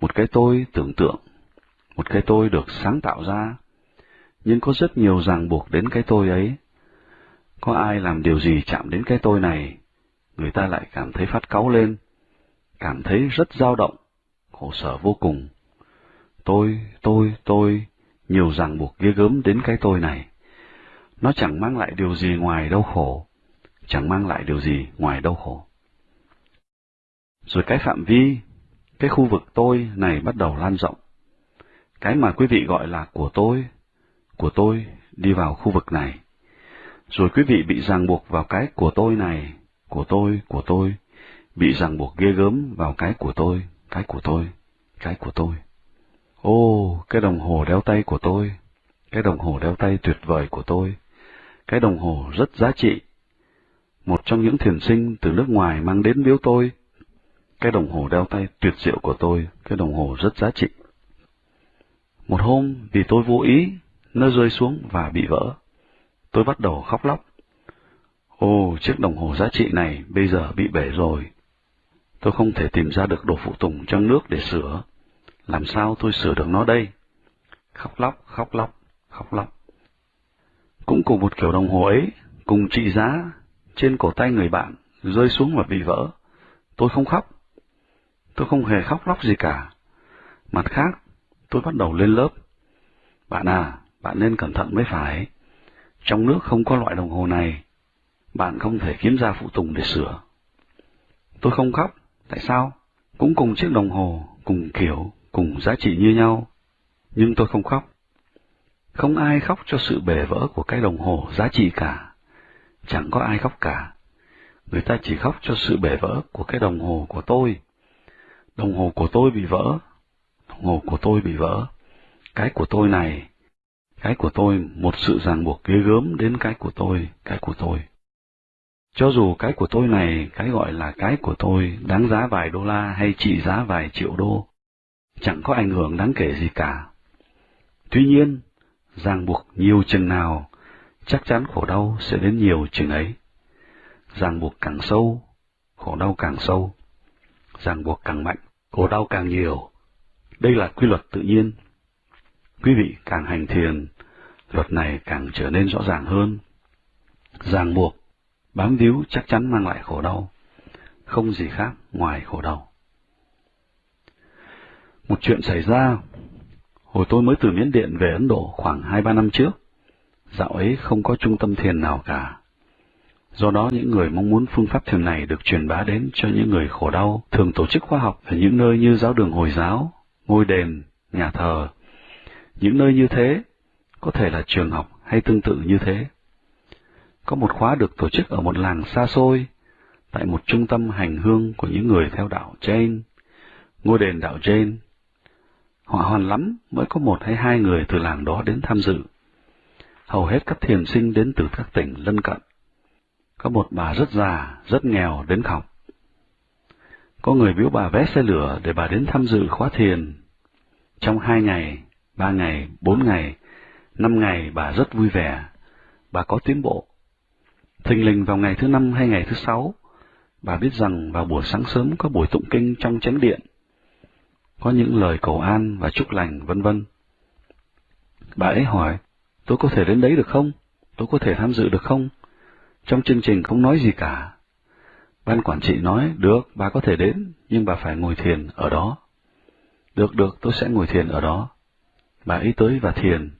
Một cái tôi tưởng tượng, một cái tôi được sáng tạo ra, nhưng có rất nhiều ràng buộc đến cái tôi ấy. Có ai làm điều gì chạm đến cái tôi này, người ta lại cảm thấy phát cáu lên, cảm thấy rất dao động, khổ sở vô cùng. Tôi, tôi, tôi, nhiều ràng buộc ghê gớm đến cái tôi này. Nó chẳng mang lại điều gì ngoài đau khổ, chẳng mang lại điều gì ngoài đau khổ. Rồi cái phạm vi, cái khu vực tôi này bắt đầu lan rộng. Cái mà quý vị gọi là của tôi, của tôi đi vào khu vực này. Rồi quý vị bị ràng buộc vào cái của tôi này, của tôi, của tôi, bị ràng buộc ghê gớm vào cái của tôi, cái của tôi, cái của tôi. Ô, cái đồng hồ đeo tay của tôi, cái đồng hồ đeo tay tuyệt vời của tôi, cái đồng hồ rất giá trị. Một trong những thiền sinh từ nước ngoài mang đến biếu tôi, cái đồng hồ đeo tay tuyệt diệu của tôi, cái đồng hồ rất giá trị. Một hôm, vì tôi vô ý, nó rơi xuống và bị vỡ. Tôi bắt đầu khóc lóc. ô chiếc đồng hồ giá trị này bây giờ bị bể rồi. Tôi không thể tìm ra được đồ phụ tùng trong nước để sửa. Làm sao tôi sửa được nó đây? Khóc lóc, khóc lóc, khóc lóc. Cũng cùng một kiểu đồng hồ ấy, cùng trị giá, trên cổ tay người bạn, rơi xuống và bị vỡ. Tôi không khóc. Tôi không hề khóc lóc gì cả. Mặt khác, tôi bắt đầu lên lớp. Bạn à, bạn nên cẩn thận mới phải. Trong nước không có loại đồng hồ này. Bạn không thể kiếm ra phụ tùng để sửa. Tôi không khóc. Tại sao? Cũng cùng chiếc đồng hồ, cùng kiểu, cùng giá trị như nhau. Nhưng tôi không khóc. Không ai khóc cho sự bể vỡ của cái đồng hồ giá trị cả. Chẳng có ai khóc cả. Người ta chỉ khóc cho sự bể vỡ của cái đồng hồ của tôi. Đồng hồ của tôi bị vỡ. Đồng hồ của tôi bị vỡ. Cái của tôi này. Cái của tôi, một sự ràng buộc ghê gớm đến cái của tôi, cái của tôi. Cho dù cái của tôi này, cái gọi là cái của tôi, đáng giá vài đô la hay trị giá vài triệu đô, chẳng có ảnh hưởng đáng kể gì cả. Tuy nhiên, ràng buộc nhiều chừng nào, chắc chắn khổ đau sẽ đến nhiều chừng ấy. Ràng buộc càng sâu, khổ đau càng sâu. Ràng buộc càng mạnh, khổ đau càng nhiều. Đây là quy luật tự nhiên. Quý vị càng hành thiền, luật này càng trở nên rõ ràng hơn. Ràng buộc, bám víu chắc chắn mang lại khổ đau, không gì khác ngoài khổ đau. Một chuyện xảy ra, hồi tôi mới từ Miến Điện về Ấn Độ khoảng hai ba năm trước, dạo ấy không có trung tâm thiền nào cả. Do đó những người mong muốn phương pháp thiền này được truyền bá đến cho những người khổ đau thường tổ chức khóa học ở những nơi như giáo đường Hồi giáo, ngôi đền, nhà thờ. Những nơi như thế có thể là trường học hay tương tự như thế. Có một khóa được tổ chức ở một làng xa xôi, tại một trung tâm hành hương của những người theo đạo Jain, ngôi đền đạo Jain. Họ hoàn lắm mới có một hay hai người từ làng đó đến tham dự. Hầu hết các thiền sinh đến từ các tỉnh lân cận. Có một bà rất già, rất nghèo đến học. Có người biếu bà vé xe lửa để bà đến tham dự khóa thiền. Trong hai ngày, ba ngày, bốn ngày, năm ngày bà rất vui vẻ. Bà có tiến bộ. Thình lình vào ngày thứ năm hay ngày thứ sáu, bà biết rằng vào buổi sáng sớm có buổi tụng kinh trong chánh điện. Có những lời cầu an và chúc lành vân vân. Bà ấy hỏi, tôi có thể đến đấy được không? Tôi có thể tham dự được không? Trong chương trình không nói gì cả. Ban quản trị nói, được, bà có thể đến, nhưng bà phải ngồi thiền ở đó. Được, được, tôi sẽ ngồi thiền ở đó. Bà ấy tới và thiền.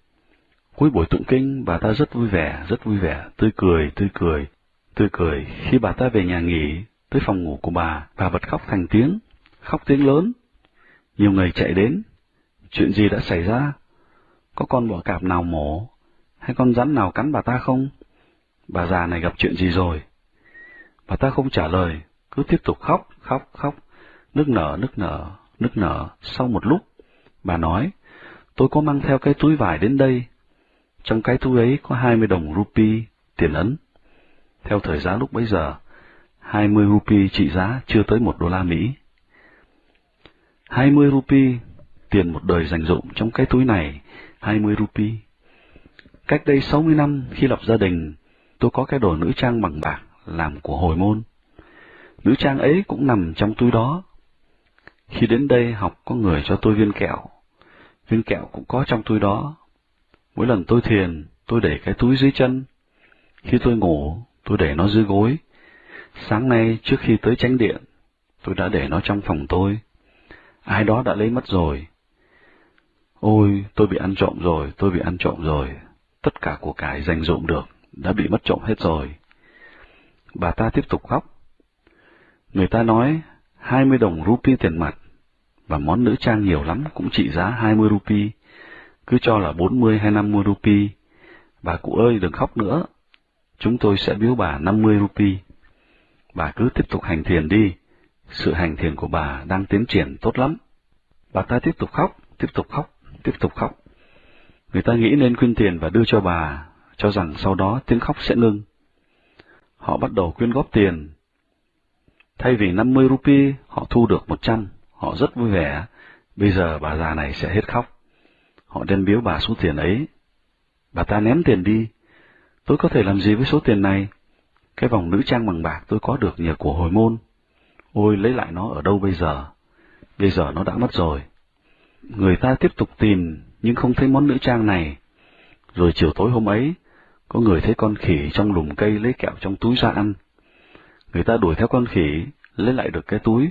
Cuối buổi tụng kinh, bà ta rất vui vẻ, rất vui vẻ, tươi cười, tươi cười, tươi cười. Khi bà ta về nhà nghỉ, tới phòng ngủ của bà, bà bật khóc thành tiếng, khóc tiếng lớn. Nhiều người chạy đến. Chuyện gì đã xảy ra? Có con bọ cạp nào mổ? Hay con rắn nào cắn bà ta không? Bà già này gặp chuyện gì rồi? Bà ta không trả lời, cứ tiếp tục khóc, khóc, khóc, nước nở, nước nở, nước nở. Sau một lúc, bà nói, tôi có mang theo cái túi vải đến đây. Trong cái túi ấy có hai mươi đồng rupee, tiền ấn. Theo thời giá lúc bấy giờ, hai mươi rupee trị giá chưa tới một đô la Mỹ. Hai mươi rupee, tiền một đời dành dụng trong cái túi này, hai mươi rupee. Cách đây sáu mươi năm khi lập gia đình, tôi có cái đồ nữ trang bằng bạc làm của hồi môn. Nữ trang ấy cũng nằm trong túi đó. Khi đến đây học có người cho tôi viên kẹo. Viên kẹo cũng có trong túi đó. Mỗi lần tôi thiền, tôi để cái túi dưới chân. Khi tôi ngủ, tôi để nó dưới gối. Sáng nay trước khi tới tránh điện, tôi đã để nó trong phòng tôi. Ai đó đã lấy mất rồi. Ôi, tôi bị ăn trộm rồi, tôi bị ăn trộm rồi. Tất cả của cải dành dụm được, đã bị mất trộm hết rồi. Bà ta tiếp tục khóc. Người ta nói, hai mươi đồng rupee tiền mặt, và món nữ trang nhiều lắm cũng trị giá hai mươi rupee, cứ cho là bốn mươi hay năm mươi rupee. Bà cụ ơi đừng khóc nữa, chúng tôi sẽ biếu bà năm mươi rupee. Bà cứ tiếp tục hành thiền đi, sự hành thiền của bà đang tiến triển tốt lắm. Bà ta tiếp tục khóc, tiếp tục khóc, tiếp tục khóc. Người ta nghĩ nên quyên tiền và đưa cho bà, cho rằng sau đó tiếng khóc sẽ ngưng. Họ bắt đầu quyên góp tiền. Thay vì 50 rupee, họ thu được 100, họ rất vui vẻ. Bây giờ bà già này sẽ hết khóc. Họ đem biếu bà số tiền ấy. Bà ta ném tiền đi. Tôi có thể làm gì với số tiền này? Cái vòng nữ trang bằng bạc tôi có được nhờ của hồi môn. Ôi, lấy lại nó ở đâu bây giờ? Bây giờ nó đã mất rồi. Người ta tiếp tục tìm, nhưng không thấy món nữ trang này. Rồi chiều tối hôm ấy, có người thấy con khỉ trong lùm cây lấy kẹo trong túi ra ăn. Người ta đuổi theo con khỉ, lấy lại được cái túi,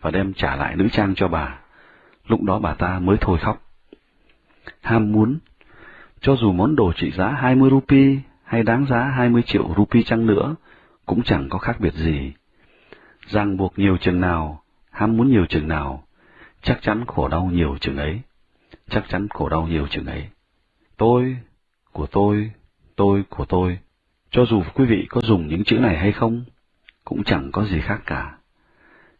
và đem trả lại nữ trang cho bà. Lúc đó bà ta mới thôi khóc. Ham muốn, cho dù món đồ trị giá 20 rupee hay đáng giá 20 triệu rupee chăng nữa, cũng chẳng có khác biệt gì. Ràng buộc nhiều chừng nào, ham muốn nhiều chừng nào, chắc chắn khổ đau nhiều chừng ấy. Chắc chắn khổ đau nhiều chừng ấy. Tôi, của tôi, tôi của tôi, cho dù quý vị có dùng những chữ này hay không, cũng chẳng có gì khác cả.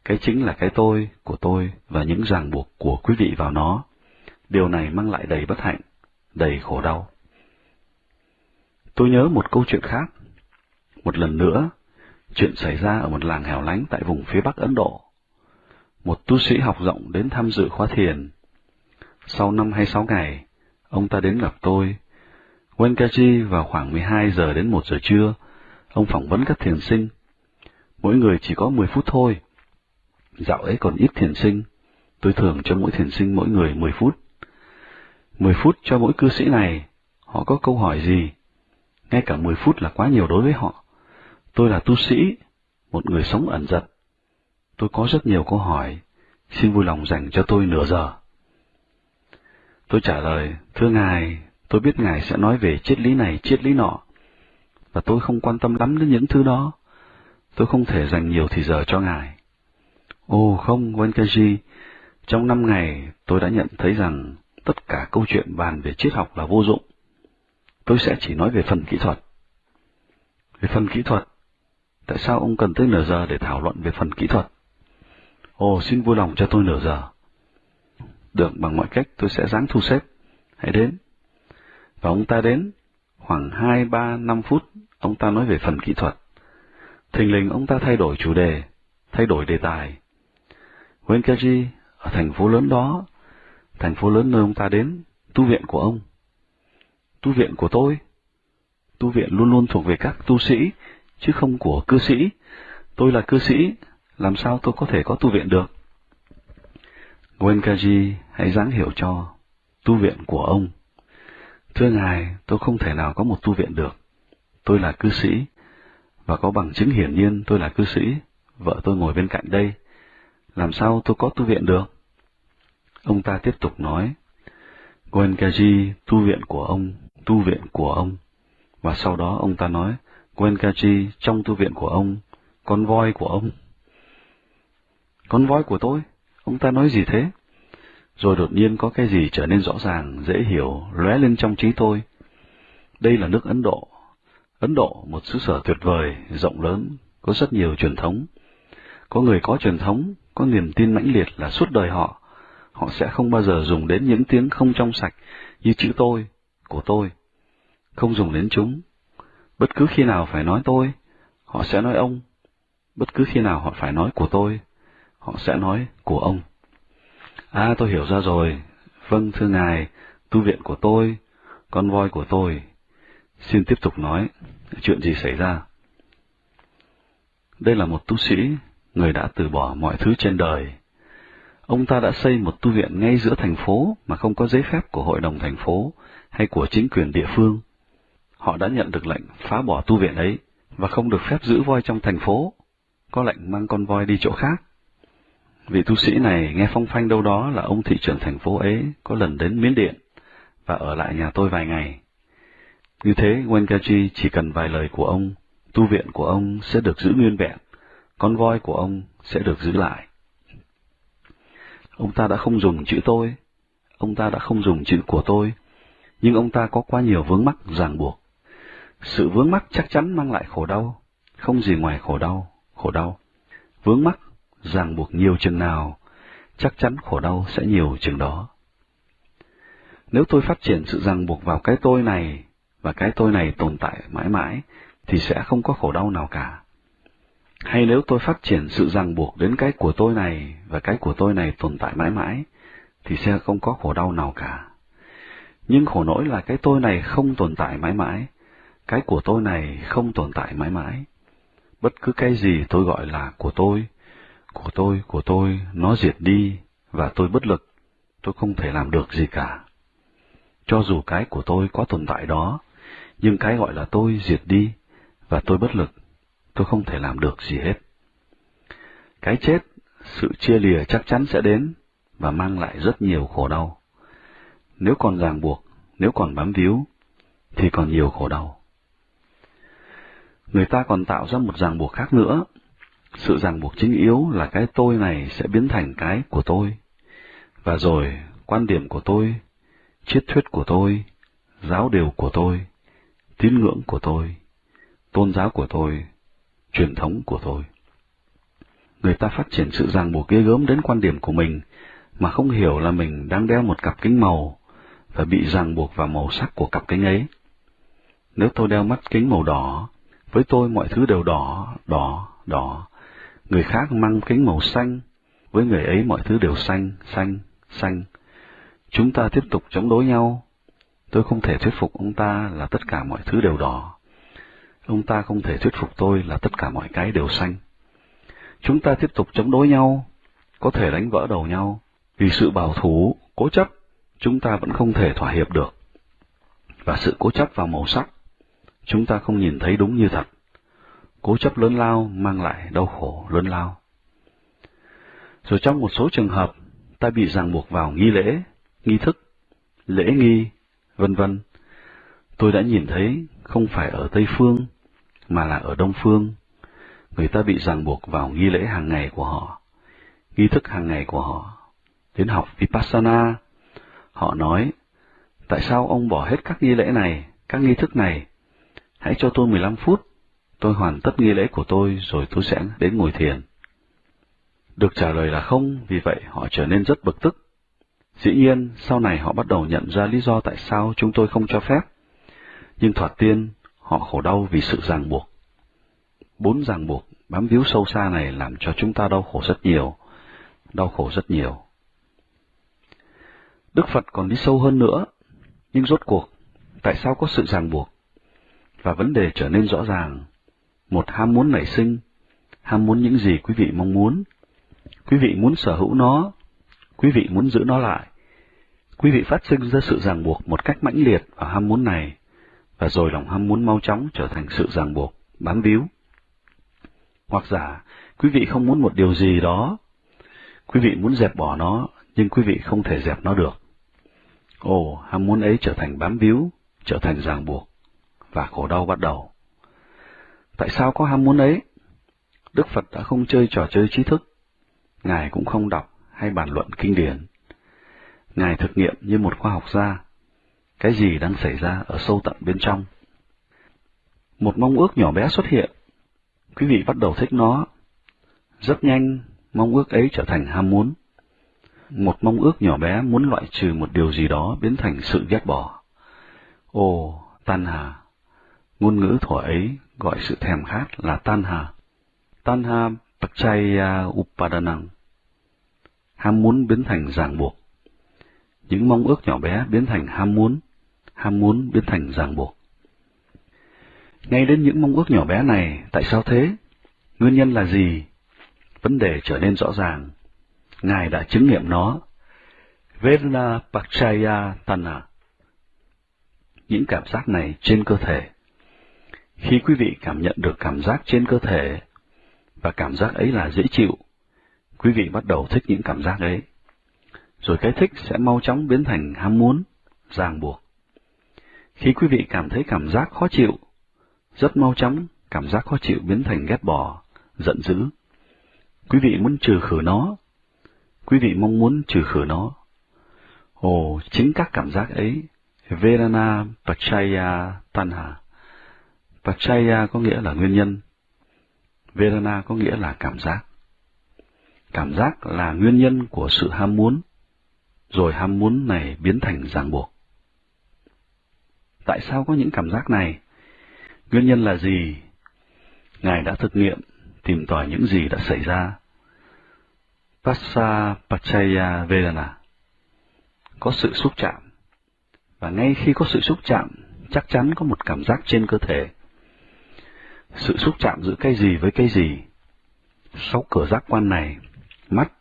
Cái chính là cái tôi của tôi và những ràng buộc của quý vị vào nó. Điều này mang lại đầy bất hạnh, đầy khổ đau. Tôi nhớ một câu chuyện khác. Một lần nữa, chuyện xảy ra ở một làng hẻo lánh tại vùng phía bắc Ấn Độ. Một tu sĩ học rộng đến tham dự khóa thiền. Sau năm hay sáu ngày, ông ta đến gặp tôi. Wenkaji vào khoảng 12 giờ đến 1 giờ trưa, ông phỏng vấn các thiền sinh. Mỗi người chỉ có 10 phút thôi. Dạo ấy còn ít thiền sinh, tôi thường cho mỗi thiền sinh mỗi người 10 phút. 10 phút cho mỗi cư sĩ này, họ có câu hỏi gì? Ngay cả 10 phút là quá nhiều đối với họ. Tôi là tu sĩ, một người sống ẩn giật. Tôi có rất nhiều câu hỏi, xin vui lòng dành cho tôi nửa giờ. Tôi trả lời, thưa Ngài, tôi biết Ngài sẽ nói về triết lý này, triết lý nọ, và tôi không quan tâm lắm đến những thứ đó. Tôi không thể dành nhiều thời giờ cho Ngài. Ồ không, Wenkaji, trong năm ngày tôi đã nhận thấy rằng tất cả câu chuyện bàn về triết học là vô dụng. Tôi sẽ chỉ nói về phần kỹ thuật. Về phần kỹ thuật, tại sao ông cần tới nửa giờ để thảo luận về phần kỹ thuật? Ồ, xin vui lòng cho tôi nửa giờ. Được, bằng mọi cách tôi sẽ dáng thu xếp. Hãy đến. Và ông ta đến, khoảng hai, ba, năm phút, ông ta nói về phần kỹ thuật. Thình lình ông ta thay đổi chủ đề, thay đổi đề tài. Wenkaji, ở thành phố lớn đó, thành phố lớn nơi ông ta đến, tu viện của ông. Tu viện của tôi? Tu viện luôn luôn thuộc về các tu sĩ, chứ không của cư sĩ. Tôi là cư sĩ, làm sao tôi có thể có tu viện được? Wenkaji hãy dáng hiểu cho, tu viện của ông. Thưa Ngài, tôi không thể nào có một tu viện được. Tôi là cư sĩ, và có bằng chứng hiển nhiên tôi là cư sĩ, vợ tôi ngồi bên cạnh đây. Làm sao tôi có tu viện được? Ông ta tiếp tục nói, Wenkaji, tu viện của ông, tu viện của ông. Và sau đó ông ta nói, Wenkaji, trong tu viện của ông, con voi của ông. Con voi của tôi? Ông ta nói gì thế? Rồi đột nhiên có cái gì trở nên rõ ràng, dễ hiểu, lóe lên trong trí tôi. Đây là nước Ấn Độ. Ấn Độ, một xứ sở tuyệt vời, rộng lớn, có rất nhiều truyền thống. Có người có truyền thống, có niềm tin mãnh liệt là suốt đời họ, họ sẽ không bao giờ dùng đến những tiếng không trong sạch như chữ tôi, của tôi. Không dùng đến chúng. Bất cứ khi nào phải nói tôi, họ sẽ nói ông. Bất cứ khi nào họ phải nói của tôi, họ sẽ nói của ông. À tôi hiểu ra rồi. Vâng thưa ngài, tu viện của tôi, con voi của tôi. Xin tiếp tục nói, chuyện gì xảy ra? Đây là một tu sĩ, người đã từ bỏ mọi thứ trên đời. Ông ta đã xây một tu viện ngay giữa thành phố mà không có giấy phép của hội đồng thành phố hay của chính quyền địa phương. Họ đã nhận được lệnh phá bỏ tu viện ấy và không được phép giữ voi trong thành phố, có lệnh mang con voi đi chỗ khác. Vị tu sĩ này nghe phong phanh đâu đó là ông thị trưởng thành phố ấy có lần đến Miến Điện và ở lại nhà tôi vài ngày. Như thế, Wenkaji chỉ cần vài lời của ông, tu viện của ông sẽ được giữ nguyên vẹn, con voi của ông sẽ được giữ lại. Ông ta đã không dùng chữ tôi, ông ta đã không dùng chữ của tôi, nhưng ông ta có quá nhiều vướng mắc ràng buộc. Sự vướng mắc chắc chắn mang lại khổ đau, không gì ngoài khổ đau, khổ đau. Vướng mắc ràng buộc nhiều chừng nào, chắc chắn khổ đau sẽ nhiều chừng đó. Nếu tôi phát triển sự ràng buộc vào cái tôi này, và cái tôi này tồn tại mãi mãi, thì sẽ không có khổ đau nào cả. Hay nếu tôi phát triển sự ràng buộc đến cái của tôi này, và cái của tôi này tồn tại mãi mãi, thì sẽ không có khổ đau nào cả. Nhưng khổ nỗi là cái tôi này không tồn tại mãi mãi, cái của tôi này không tồn tại mãi mãi. Bất cứ cái gì tôi gọi là của tôi, của tôi, của tôi, nó diệt đi, và tôi bất lực, tôi không thể làm được gì cả. Cho dù cái của tôi có tồn tại đó, nhưng cái gọi là tôi diệt đi, và tôi bất lực, tôi không thể làm được gì hết. Cái chết, sự chia lìa chắc chắn sẽ đến, và mang lại rất nhiều khổ đau. Nếu còn ràng buộc, nếu còn bám víu, thì còn nhiều khổ đau. Người ta còn tạo ra một ràng buộc khác nữa, sự ràng buộc chính yếu là cái tôi này sẽ biến thành cái của tôi. Và rồi, quan điểm của tôi, triết thuyết của tôi, giáo điều của tôi, tín ngưỡng của tôi, tôn giáo của tôi, truyền thống của tôi. người ta phát triển sự ràng buộc ghê gớm đến quan điểm của mình, mà không hiểu là mình đang đeo một cặp kính màu, và bị ràng buộc vào màu sắc của cặp kính ấy. Nếu tôi đeo mắt kính màu đỏ, với tôi mọi thứ đều đỏ, đỏ, đỏ. Người khác mang kính màu xanh, với người ấy mọi thứ đều xanh, xanh, xanh. Chúng ta tiếp tục chống đối nhau. Tôi không thể thuyết phục ông ta là tất cả mọi thứ đều đỏ. Ông ta không thể thuyết phục tôi là tất cả mọi cái đều xanh. Chúng ta tiếp tục chống đối nhau, có thể đánh vỡ đầu nhau, vì sự bảo thủ, cố chấp, chúng ta vẫn không thể thỏa hiệp được. Và sự cố chấp vào màu sắc, chúng ta không nhìn thấy đúng như thật. Cố chấp lớn lao mang lại đau khổ lớn lao. Rồi trong một số trường hợp, ta bị ràng buộc vào nghi lễ, nghi thức, lễ nghi, vân vân. Tôi đã nhìn thấy không phải ở Tây Phương, mà là ở Đông Phương. Người ta bị ràng buộc vào nghi lễ hàng ngày của họ, nghi thức hàng ngày của họ. Đến học Vipassana, họ nói, tại sao ông bỏ hết các nghi lễ này, các nghi thức này? Hãy cho tôi 15 phút, tôi hoàn tất nghi lễ của tôi rồi tôi sẽ đến ngồi thiền. Được trả lời là không, vì vậy họ trở nên rất bực tức. Dĩ nhiên, sau này họ bắt đầu nhận ra lý do tại sao chúng tôi không cho phép. Nhưng thoạt tiên, họ khổ đau vì sự ràng buộc. Bốn ràng buộc bám víu sâu xa này làm cho chúng ta đau khổ rất nhiều, đau khổ rất nhiều. Đức Phật còn đi sâu hơn nữa, nhưng rốt cuộc, tại sao có sự ràng buộc? Và vấn đề trở nên rõ ràng. Một ham muốn nảy sinh, ham muốn những gì quý vị mong muốn. Quý vị muốn sở hữu nó, quý vị muốn giữ nó lại. Quý vị phát sinh ra sự ràng buộc một cách mãnh liệt vào ham muốn này, và rồi lòng ham muốn mau chóng trở thành sự ràng buộc, bám víu. Hoặc giả, quý vị không muốn một điều gì đó, quý vị muốn dẹp bỏ nó, nhưng quý vị không thể dẹp nó được. Ồ, ham muốn ấy trở thành bám víu, trở thành ràng buộc, và khổ đau bắt đầu. Tại sao có ham muốn ấy? Đức Phật đã không chơi trò chơi trí thức, Ngài cũng không đọc hay bàn luận kinh điển. Ngài thực nghiệm như một khoa học gia, cái gì đang xảy ra ở sâu tận bên trong. Một mong ước nhỏ bé xuất hiện, quý vị bắt đầu thích nó. Rất nhanh, mong ước ấy trở thành ham muốn. Một mong ước nhỏ bé muốn loại trừ một điều gì đó biến thành sự ghét bỏ. Ồ, tan hà. Ngôn ngữ thuở ấy gọi sự thèm khát là tanha, tanha Pachaya Upadanang. Ham muốn biến thành ràng buộc. Những mong ước nhỏ bé biến thành ham muốn, ham muốn biến thành ràng buộc. Ngay đến những mong ước nhỏ bé này, tại sao thế? Nguyên nhân là gì? Vấn đề trở nên rõ ràng. Ngài đã chứng nghiệm nó. Vedana Pachaya Tana. Những cảm giác này trên cơ thể. Khi quý vị cảm nhận được cảm giác trên cơ thể, và cảm giác ấy là dễ chịu, quý vị bắt đầu thích những cảm giác ấy. Rồi cái thích sẽ mau chóng biến thành ham muốn, ràng buộc. Khi quý vị cảm thấy cảm giác khó chịu, rất mau chóng cảm giác khó chịu biến thành ghét bỏ, giận dữ. Quý vị muốn trừ khử nó, quý vị mong muốn trừ khử nó. Ồ, chính các cảm giác ấy, Vedana Pachaya Tanha. Pachaya có nghĩa là nguyên nhân. Vedana có nghĩa là cảm giác. Cảm giác là nguyên nhân của sự ham muốn, rồi ham muốn này biến thành ràng buộc. Tại sao có những cảm giác này? Nguyên nhân là gì? Ngài đã thực nghiệm, tìm tòi những gì đã xảy ra. Passa Pachaya Vedana Có sự xúc chạm, và ngay khi có sự xúc chạm, chắc chắn có một cảm giác trên cơ thể. Sự xúc chạm giữa cái gì với cái gì? Sáu cửa giác quan này, mắt,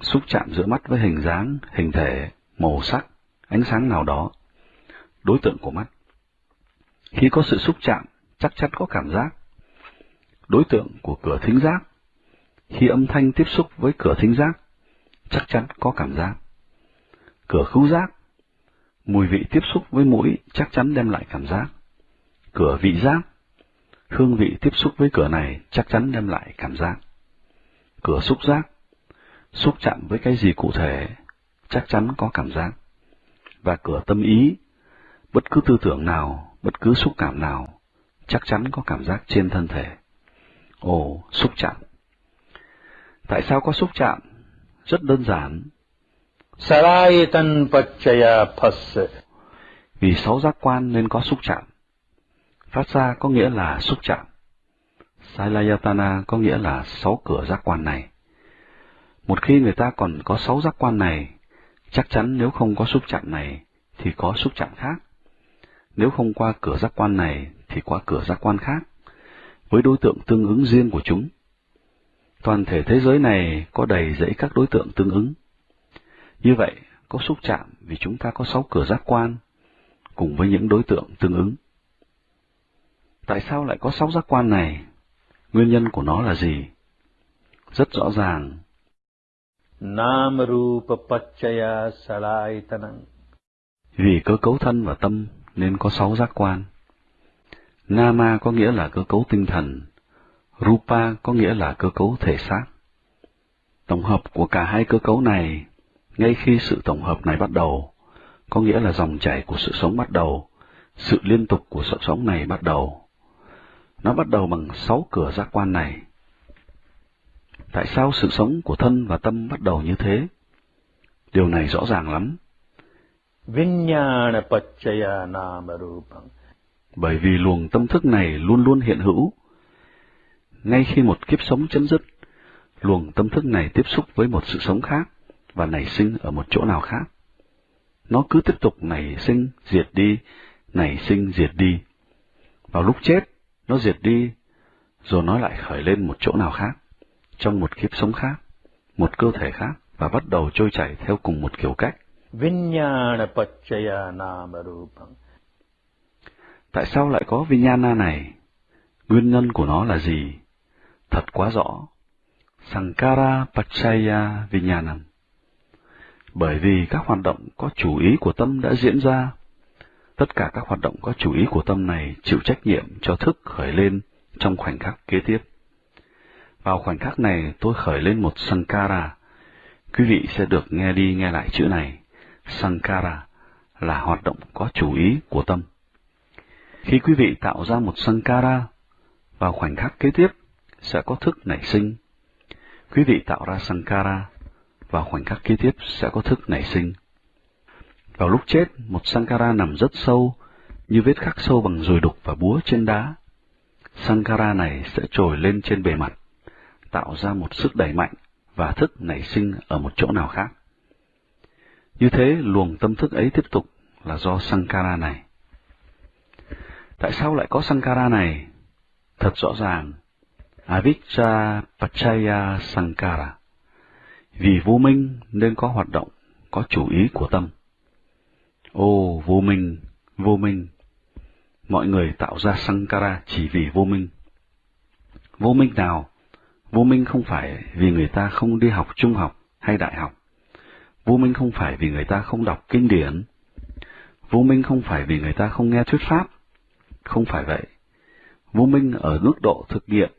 xúc chạm giữa mắt với hình dáng, hình thể, màu sắc, ánh sáng nào đó, đối tượng của mắt. Khi có sự xúc chạm, chắc chắn có cảm giác. Đối tượng của cửa thính giác, khi âm thanh tiếp xúc với cửa thính giác, chắc chắn có cảm giác. Cửa khứu giác, mùi vị tiếp xúc với mũi chắc chắn đem lại cảm giác. Cửa vị giác, hương vị tiếp xúc với cửa này chắc chắn đem lại cảm giác. Cửa xúc giác, xúc chạm với cái gì cụ thể, chắc chắn có cảm giác. Và cửa tâm ý, bất cứ tư tưởng nào, bất cứ xúc cảm nào, chắc chắn có cảm giác trên thân thể. Ồ, xúc chạm. Tại sao có xúc chạm? Rất đơn giản. Salayatan Pachaya. Vì sáu giác quan nên có xúc chạm. Phát ra có nghĩa là xúc chạm. Sailayatana có nghĩa là sáu cửa giác quan này. Một khi người ta còn có sáu giác quan này, chắc chắn nếu không có xúc chạm này, thì có xúc chạm khác. Nếu không qua cửa giác quan này, thì qua cửa giác quan khác, với đối tượng tương ứng riêng của chúng. Toàn thể thế giới này có đầy rẫy các đối tượng tương ứng. Như vậy, có xúc chạm vì chúng ta có sáu cửa giác quan, cùng với những đối tượng tương ứng. Tại sao lại có sáu giác quan này? Nguyên nhân của nó là gì? Rất rõ ràng. Namarupa Pachaya Salayatanang. Vì cơ cấu thân và tâm nên có sáu giác quan. Nama có nghĩa là cơ cấu tinh thần, Rupa có nghĩa là cơ cấu thể xác. Tổng hợp của cả hai cơ cấu này, ngay khi sự tổng hợp này bắt đầu, có nghĩa là dòng chảy của sự sống bắt đầu, sự liên tục của sự sống này bắt đầu. Nó bắt đầu bằng sáu cửa giác quan này. Tại sao sự sống của thân và tâm bắt đầu như thế? Điều này rõ ràng lắm. Vinyana Pachaya Namarupang. Bởi vì luồng tâm thức này luôn luôn hiện hữu. Ngay khi một kiếp sống chấm dứt, luồng tâm thức này tiếp xúc với một sự sống khác và nảy sinh ở một chỗ nào khác. Nó cứ tiếp tục nảy sinh, diệt đi, nảy sinh, diệt đi. Vào lúc chết, nó diệt đi, rồi nó lại khởi lên một chỗ nào khác, trong một kiếp sống khác, một cơ thể khác, và bắt đầu trôi chảy theo cùng một kiểu cách. Vinyana Pachaya Namarupang. Tại sao lại có Vinyana này? Nguyên nhân của nó là gì? Thật quá rõ. Sankara Pachaya Vinyanam. Bởi vì các hoạt động có chủ ý của tâm đã diễn ra, tất cả các hoạt động có chủ ý của tâm này chịu trách nhiệm cho thức khởi lên trong khoảnh khắc kế tiếp. Vào khoảnh khắc này tôi khởi lên một Sankara. Quý vị sẽ được nghe đi nghe lại chữ này. Sankara là hoạt động có chủ ý của tâm. Khi quý vị tạo ra một Sankara, vào khoảnh khắc kế tiếp sẽ có thức nảy sinh. Quý vị tạo ra Sankara, vào khoảnh khắc kế tiếp sẽ có thức nảy sinh. Vào lúc chết, một Sankara nằm rất sâu, như vết khắc sâu bằng dùi đục và búa trên đá. Sankara này sẽ trồi lên trên bề mặt, tạo ra một sức đẩy mạnh và thức nảy sinh ở một chỗ nào khác. Như thế, luồng tâm thức ấy tiếp tục là do Sankara này. Tại sao lại có Sankara này? Thật rõ ràng, Avicca Pachaya Sankara. Vì vô minh nên có hoạt động, có chủ ý của tâm. Ô, vô minh, vô minh. Mọi người tạo ra Sankara chỉ vì vô minh. Vô minh nào? Vô minh không phải vì người ta không đi học trung học hay đại học. Vô minh không phải vì người ta không đọc kinh điển. Vô minh không phải vì người ta không nghe thuyết pháp. Không phải vậy. Vô minh ở mức độ thực nghiệm.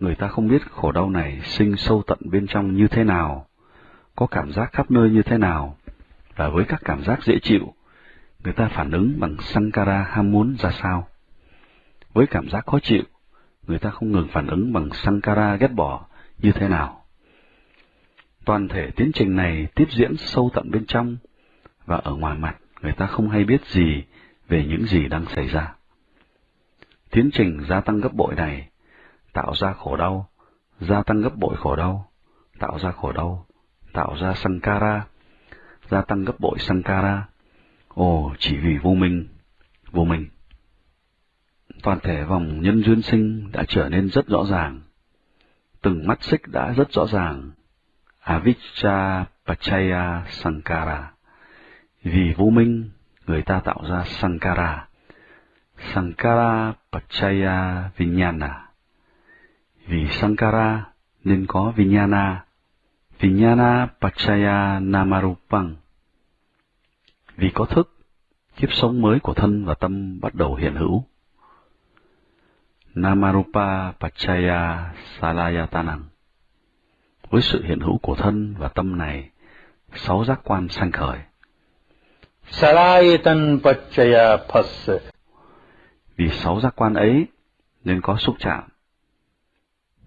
Người ta không biết khổ đau này sinh sâu tận bên trong như thế nào, có cảm giác khắp nơi như thế nào, và với các cảm giác dễ chịu, người ta phản ứng bằng Sankara ham muốn ra sao. Với cảm giác khó chịu, người ta không ngừng phản ứng bằng Sankara ghét bỏ như thế nào. Toàn thể tiến trình này tiếp diễn sâu tận bên trong, và ở ngoài mặt người ta không hay biết gì về những gì đang xảy ra. Tiến trình gia tăng gấp bội này tạo ra khổ đau, gia tăng gấp bội khổ đau, tạo ra khổ đau, tạo ra Sankara, gia tăng gấp bội Sankara. Ồ, chỉ vì vô minh, vô minh. Toàn thể vòng nhân duyên sinh đã trở nên rất rõ ràng. Từng mắt xích đã rất rõ ràng. Avicca Pachaya Sankara. Vì vô minh, người ta tạo ra Sankara. Sankara Pachaya Vinyana. Vì Sankara nên có Vinyana. Vinyana Pachaya Namarupang. Vì có thức, kiếp sống mới của thân và tâm bắt đầu hiện hữu. Namarupa Pachaya Salayatanang. Với sự hiện hữu của thân và tâm này, sáu giác quan sanh khởi. Salayatan Pachaya Phassa. Vì sáu giác quan ấy nên có xúc chạm.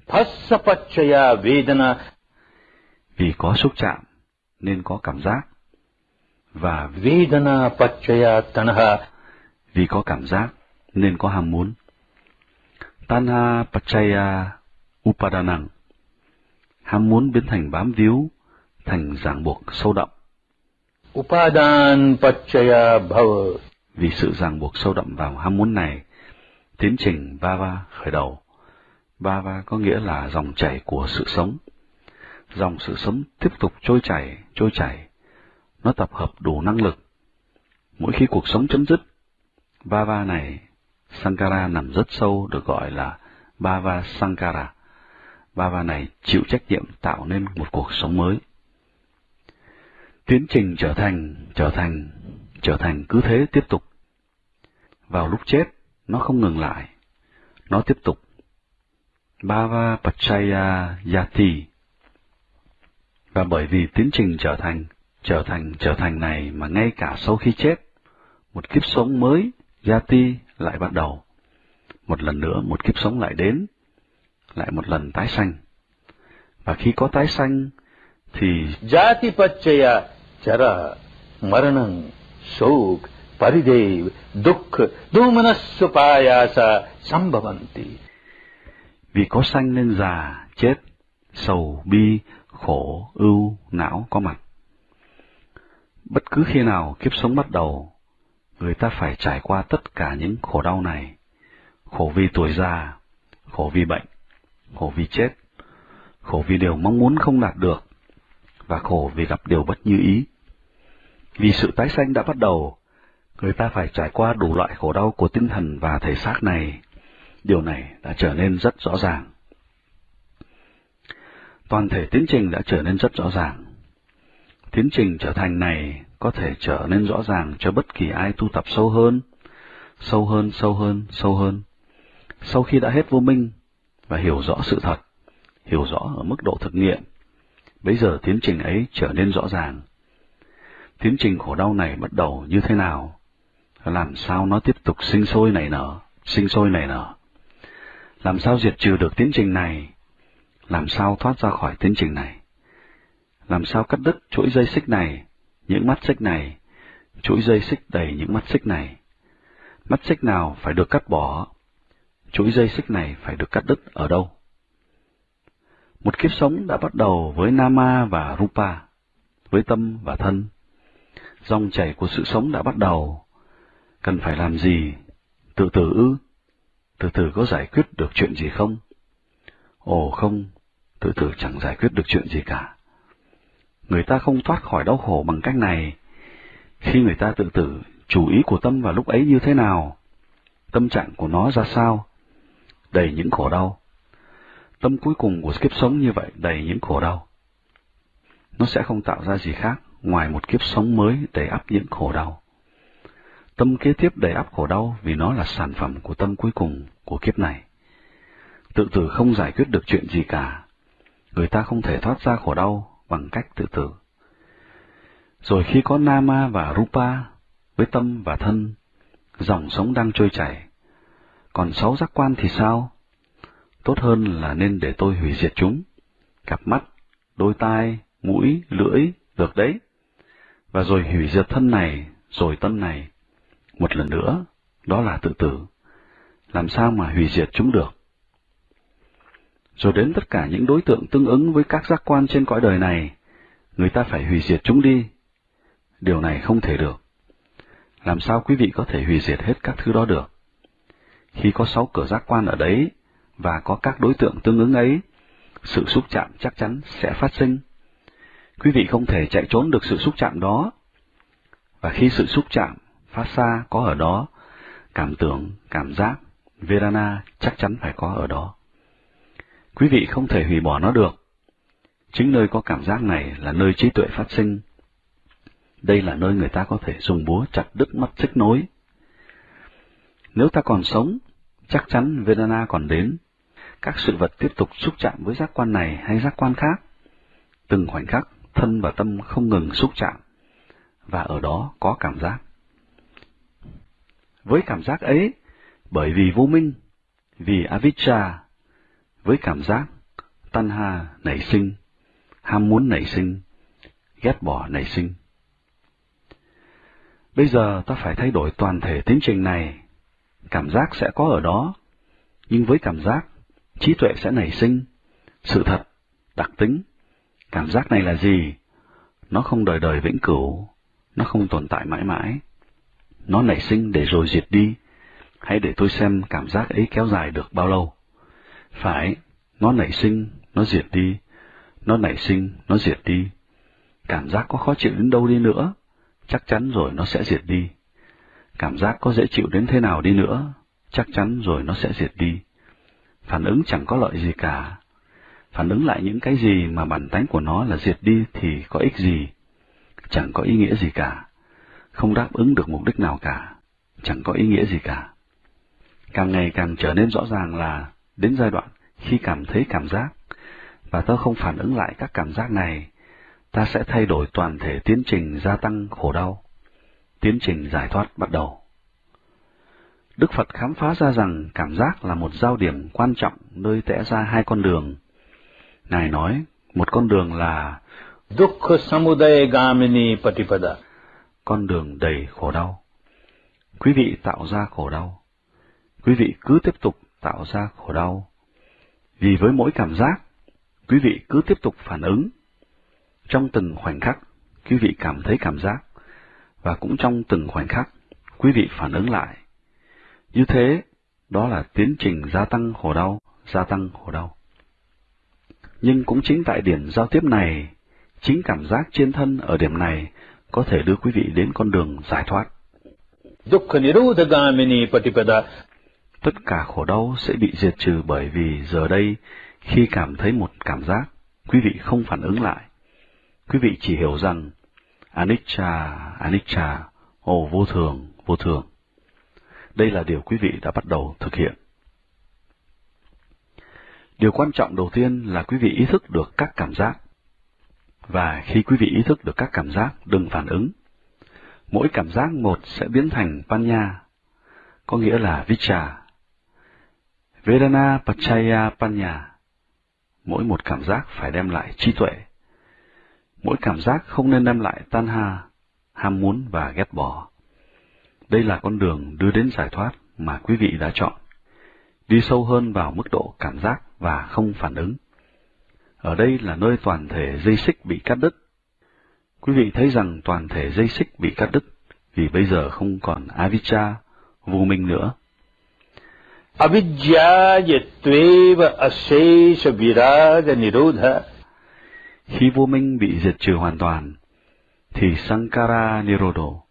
Phasapachaya Vedana Vì có xúc chạm nên có cảm giác. Và Vedana Pachaya Tanha vì có cảm giác nên có ham muốn. Tanha Pachaya Upadanang Ham muốn biến thành bám víu, thành ràng buộc sâu đậm. Upadan Pachaya Bhava Vì sự ràng buộc sâu đậm vào ham muốn này, tiến trình Bava khởi đầu. Bava có nghĩa là dòng chảy của sự sống. Dòng sự sống tiếp tục trôi chảy, trôi chảy. Nó tập hợp đủ năng lực. Mỗi khi cuộc sống chấm dứt, Bava này, Sankara nằm rất sâu được gọi là Bava Sankara. Bava này chịu trách nhiệm tạo nên một cuộc sống mới. Tiến trình trở thành, trở thành, trở thành cứ thế tiếp tục. Vào lúc chết, nó không ngừng lại. Nó tiếp tục. Bava Pachaya Yati. Và bởi vì tiến trình trở thành, trở thành, trở thành này mà ngay cả sau khi chết, một kiếp sống mới, Yati lại bắt đầu. Một lần nữa một kiếp sống lại đến, lại một lần tái sanh. Và khi có tái sanh, thì Jati Pachaya Chara Maranang Sok Paridev Dukh Domanasupayasa Sambhavanti vì có sanh nên già, chết, sầu, bi, khổ, ưu, não có mặt. Bất cứ khi nào kiếp sống bắt đầu, người ta phải trải qua tất cả những khổ đau này. Khổ vì tuổi già, khổ vì bệnh, khổ vì chết, khổ vì điều mong muốn không đạt được, và khổ vì gặp điều bất như ý. Vì sự tái sanh đã bắt đầu, người ta phải trải qua đủ loại khổ đau của tinh thần và thể xác này. Điều này đã trở nên rất rõ ràng. Toàn thể tiến trình đã trở nên rất rõ ràng. Tiến trình trở thành này có thể trở nên rõ ràng cho bất kỳ ai tu tập sâu hơn, sâu hơn, sâu hơn, sâu hơn. Sau khi đã hết vô minh và hiểu rõ sự thật, hiểu rõ ở mức độ thực nghiệm, bây giờ tiến trình ấy trở nên rõ ràng. Tiến trình khổ đau này bắt đầu như thế nào? Làm sao nó tiếp tục sinh sôi nảy nở, sinh sôi nảy nở? Làm sao diệt trừ được tiến trình này? Làm sao thoát ra khỏi tiến trình này? Làm sao cắt đứt chuỗi dây xích này, những mắt xích này, chuỗi dây xích đầy những mắt xích này? Mắt xích nào phải được cắt bỏ? Chuỗi dây xích này phải được cắt đứt ở đâu? Một kiếp sống đã bắt đầu với Nama và Rupa, với tâm và thân. Dòng chảy của sự sống đã bắt đầu. Cần phải làm gì? Tự tử ư? Từ từ có giải quyết được chuyện gì không? Ồ không, từ từ chẳng giải quyết được chuyện gì cả. Người ta không thoát khỏi đau khổ bằng cách này. Khi người ta tự tử, chủ ý của tâm vào lúc ấy như thế nào? Tâm trạng của nó ra sao? Đầy những khổ đau. Tâm cuối cùng của kiếp sống như vậy đầy những khổ đau. Nó sẽ không tạo ra gì khác ngoài một kiếp sống mới đầy ắp những khổ đau. Tâm kế tiếp đầy ắp khổ đau vì nó là sản phẩm của tâm cuối cùng của kiếp này. Tự tử không giải quyết được chuyện gì cả. Người ta không thể thoát ra khổ đau bằng cách tự tử. Rồi khi có Nama và Rupa, với tâm và thân, dòng sống đang trôi chảy. Còn sáu giác quan thì sao? Tốt hơn là nên để tôi hủy diệt chúng. Cặp mắt, đôi tai, mũi, lưỡi, được đấy. Và rồi hủy diệt thân này, rồi tâm này, một lần nữa, đó là tự tử. Làm sao mà hủy diệt chúng được? Rồi đến tất cả những đối tượng tương ứng với các giác quan trên cõi đời này, người ta phải hủy diệt chúng đi. Điều này không thể được. Làm sao quý vị có thể hủy diệt hết các thứ đó được? Khi có sáu cửa giác quan ở đấy, và có các đối tượng tương ứng ấy, sự xúc chạm chắc chắn sẽ phát sinh. Quý vị không thể chạy trốn được sự xúc chạm đó. Và khi sự xúc chạm phát xa có ở đó, cảm tưởng, cảm giác, Vedana chắc chắn phải có ở đó. Quý vị không thể hủy bỏ nó được. Chính nơi có cảm giác này là nơi trí tuệ phát sinh. Đây là nơi người ta có thể dùng búa chặt đứt mắt xích nối. Nếu ta còn sống, chắc chắn Vedana còn đến. Các sự vật tiếp tục xúc chạm với giác quan này hay giác quan khác. Từng khoảnh khắc, thân và tâm không ngừng xúc chạm, và ở đó có cảm giác. Với cảm giác ấy, bởi vì vô minh, vì avijja, với cảm giác tanha nảy sinh, ham muốn nảy sinh, ghét bỏ nảy sinh. Bây giờ ta phải thay đổi toàn thể tiến trình này. Cảm giác sẽ có ở đó, nhưng với cảm giác, trí tuệ sẽ nảy sinh. Sự thật, đặc tính, cảm giác này là gì? Nó không đời đời vĩnh cửu, nó không tồn tại mãi mãi. Nó nảy sinh để rồi diệt đi. Hãy để tôi xem cảm giác ấy kéo dài được bao lâu. Phải, nó nảy sinh, nó diệt đi. Nó nảy sinh, nó diệt đi. Cảm giác có khó chịu đến đâu đi nữa, chắc chắn rồi nó sẽ diệt đi. Cảm giác có dễ chịu đến thế nào đi nữa, chắc chắn rồi nó sẽ diệt đi. Phản ứng chẳng có lợi gì cả. Phản ứng lại những cái gì mà bản tánh của nó là diệt đi thì có ích gì, chẳng có ý nghĩa gì cả. Không đáp ứng được mục đích nào cả, chẳng có ý nghĩa gì cả. Càng ngày càng trở nên rõ ràng là đến giai đoạn khi cảm thấy cảm giác và ta không phản ứng lại các cảm giác này ta sẽ thay đổi toàn thể tiến trình gia tăng khổ đau. Tiến trình giải thoát bắt đầu. Đức Phật khám phá ra rằng cảm giác là một giao điểm quan trọng nơi tẽ ra hai con đường. Ngài nói, một con đường là Dukkha Samudaya Gamini Patipada. Con đường đầy khổ đau. Quý vị tạo ra khổ đau. Quý vị cứ tiếp tục tạo ra khổ đau. Vì với mỗi cảm giác, quý vị cứ tiếp tục phản ứng trong từng khoảnh khắc, quý vị cảm thấy cảm giác, và cũng trong từng khoảnh khắc, quý vị phản ứng lại. Như thế, đó là tiến trình gia tăng khổ đau, gia tăng khổ đau. Nhưng cũng chính tại điểm giao tiếp này, chính cảm giác trên thân ở điểm này có thể đưa quý vị đến con đường giải thoát. Tất cả khổ đau sẽ bị diệt trừ bởi vì giờ đây, khi cảm thấy một cảm giác, quý vị không phản ứng lại, Quý vị chỉ hiểu rằng Anicca, Anicca, ồ vô thường, vô thường. Đây là điều quý vị đã bắt đầu thực hiện. Điều quan trọng đầu tiên là quý vị ý thức được các cảm giác. Và khi quý vị ý thức được các cảm giác, đừng phản ứng. Mỗi cảm giác một sẽ biến thành Panya, có nghĩa là Vicha. Vedana Pachaya Panya. Mỗi một cảm giác phải đem lại trí tuệ. Mỗi cảm giác không nên đem lại tan ha, ham muốn và ghét bỏ. Đây là con đường đưa đến giải thoát mà quý vị đã chọn. Đi sâu hơn vào mức độ cảm giác và không phản ứng. Ở đây là nơi toàn thể dây xích bị cắt đứt. Quý vị thấy rằng toàn thể dây xích bị cắt đứt vì bây giờ không còn avijja, vô minh nữa. Avidya अशेष विराग निरोध khi vô minh bị diệt trừ hoàn toàn, thì Sankara Nirodho,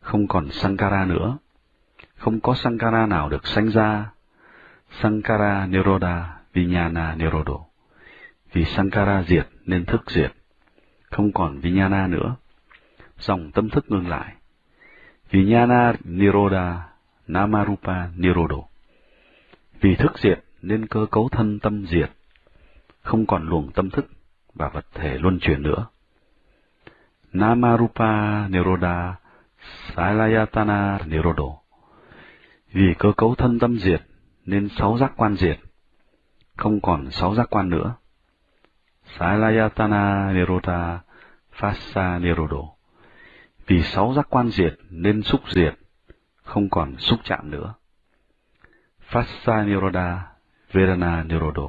không còn Sankara nữa, không có Sankara nào được sanh ra, Sankara Nirodha Vijnana Nirodho, vì Sankara diệt nên thức diệt, không còn Vijnana nữa, dòng tâm thức ngưng lại. Vijnana Nirodha Namarupa Nirodho, vì thức diệt nên cơ cấu thân tâm diệt, không còn luồng tâm thức và vật thể luân chuyển nữa. Namarupa Niroda Salayatana Nirodo Vì cơ cấu thân tâm diệt nên sáu giác quan diệt, không còn sáu giác quan nữa. Salayatana Niroda Phassa Nirodo Vì sáu giác quan diệt nên xúc diệt, không còn xúc chạm nữa. Phassa Niroda Vedana Nirodo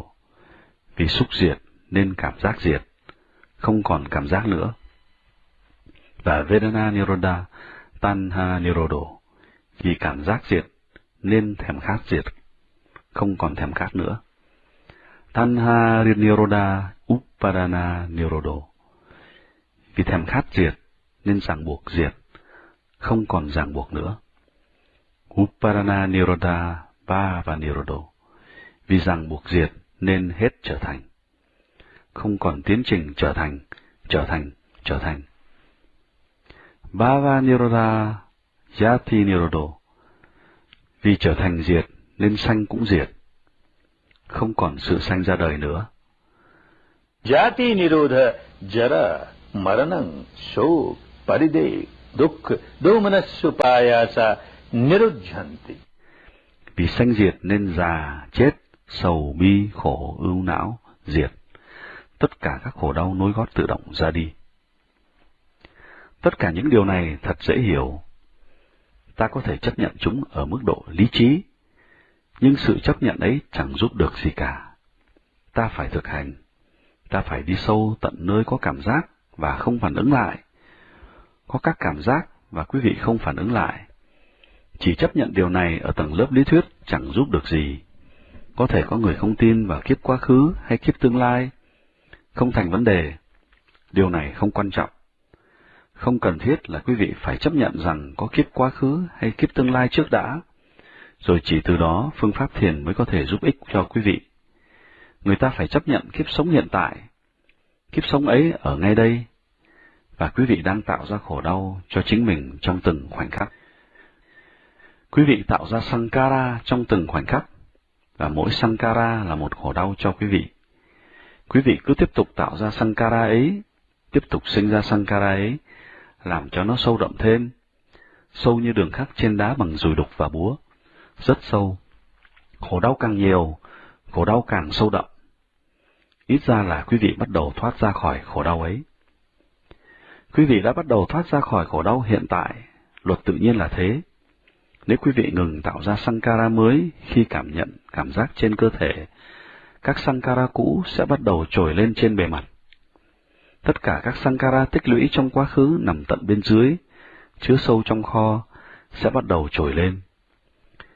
Vì xúc diệt nên cảm giác diệt, không còn cảm giác nữa. Và Vedana niroda, Tanha nirodo vì cảm giác diệt nên thèm khát diệt, không còn thèm khát nữa. Tanha Niroda, Upadana nirodo vì thèm khát diệt nên ràng buộc diệt, không còn ràng buộc nữa. Upadana Nirodha, và Nirodo, vì rằng buộc diệt nên hết trở thành không còn tiến trình trở thành, trở thành, trở thành. Bhava Niroda Yati Nirodo Vì trở thành diệt nên sanh cũng diệt, không còn sự sanh ra đời nữa. Yati Nirodha Jara Maranang Shok Paride Dukh Domanasupayasa Nirujhanti vì sanh diệt nên già, chết, sầu bi, khổ, ưu não, diệt. Tất cả các khổ đau nối gót tự động ra đi. Tất cả những điều này thật dễ hiểu. Ta có thể chấp nhận chúng ở mức độ lý trí, nhưng sự chấp nhận ấy chẳng giúp được gì cả. Ta phải thực hành, ta phải đi sâu tận nơi có cảm giác và không phản ứng lại. Có các cảm giác và quý vị không phản ứng lại. Chỉ chấp nhận điều này ở tầng lớp lý thuyết chẳng giúp được gì. Có thể có người không tin vào kiếp quá khứ hay kiếp tương lai. Không thành vấn đề. Điều này không quan trọng. Không cần thiết là quý vị phải chấp nhận rằng có kiếp quá khứ hay kiếp tương lai trước đã, rồi chỉ từ đó phương pháp thiền mới có thể giúp ích cho quý vị. Người ta phải chấp nhận kiếp sống hiện tại. Kiếp sống ấy ở ngay đây, và quý vị đang tạo ra khổ đau cho chính mình trong từng khoảnh khắc. Quý vị tạo ra Sankara trong từng khoảnh khắc, và mỗi Sankara là một khổ đau cho quý vị. Quý vị cứ tiếp tục tạo ra Sankara ấy, tiếp tục sinh ra Sankara ấy, làm cho nó sâu đậm thêm, sâu như đường khắc trên đá bằng dùi đục và búa, rất sâu. Khổ đau càng nhiều, khổ đau càng sâu đậm. Ít ra là quý vị bắt đầu thoát ra khỏi khổ đau ấy. Quý vị đã bắt đầu thoát ra khỏi khổ đau hiện tại, luật tự nhiên là thế. Nếu quý vị ngừng tạo ra sankara mới khi cảm nhận cảm giác trên cơ thể, các sankara cũ sẽ bắt đầu trồi lên trên bề mặt. Tất cả các sankara tích lũy trong quá khứ nằm tận bên dưới, chứa sâu trong kho, sẽ bắt đầu trồi lên.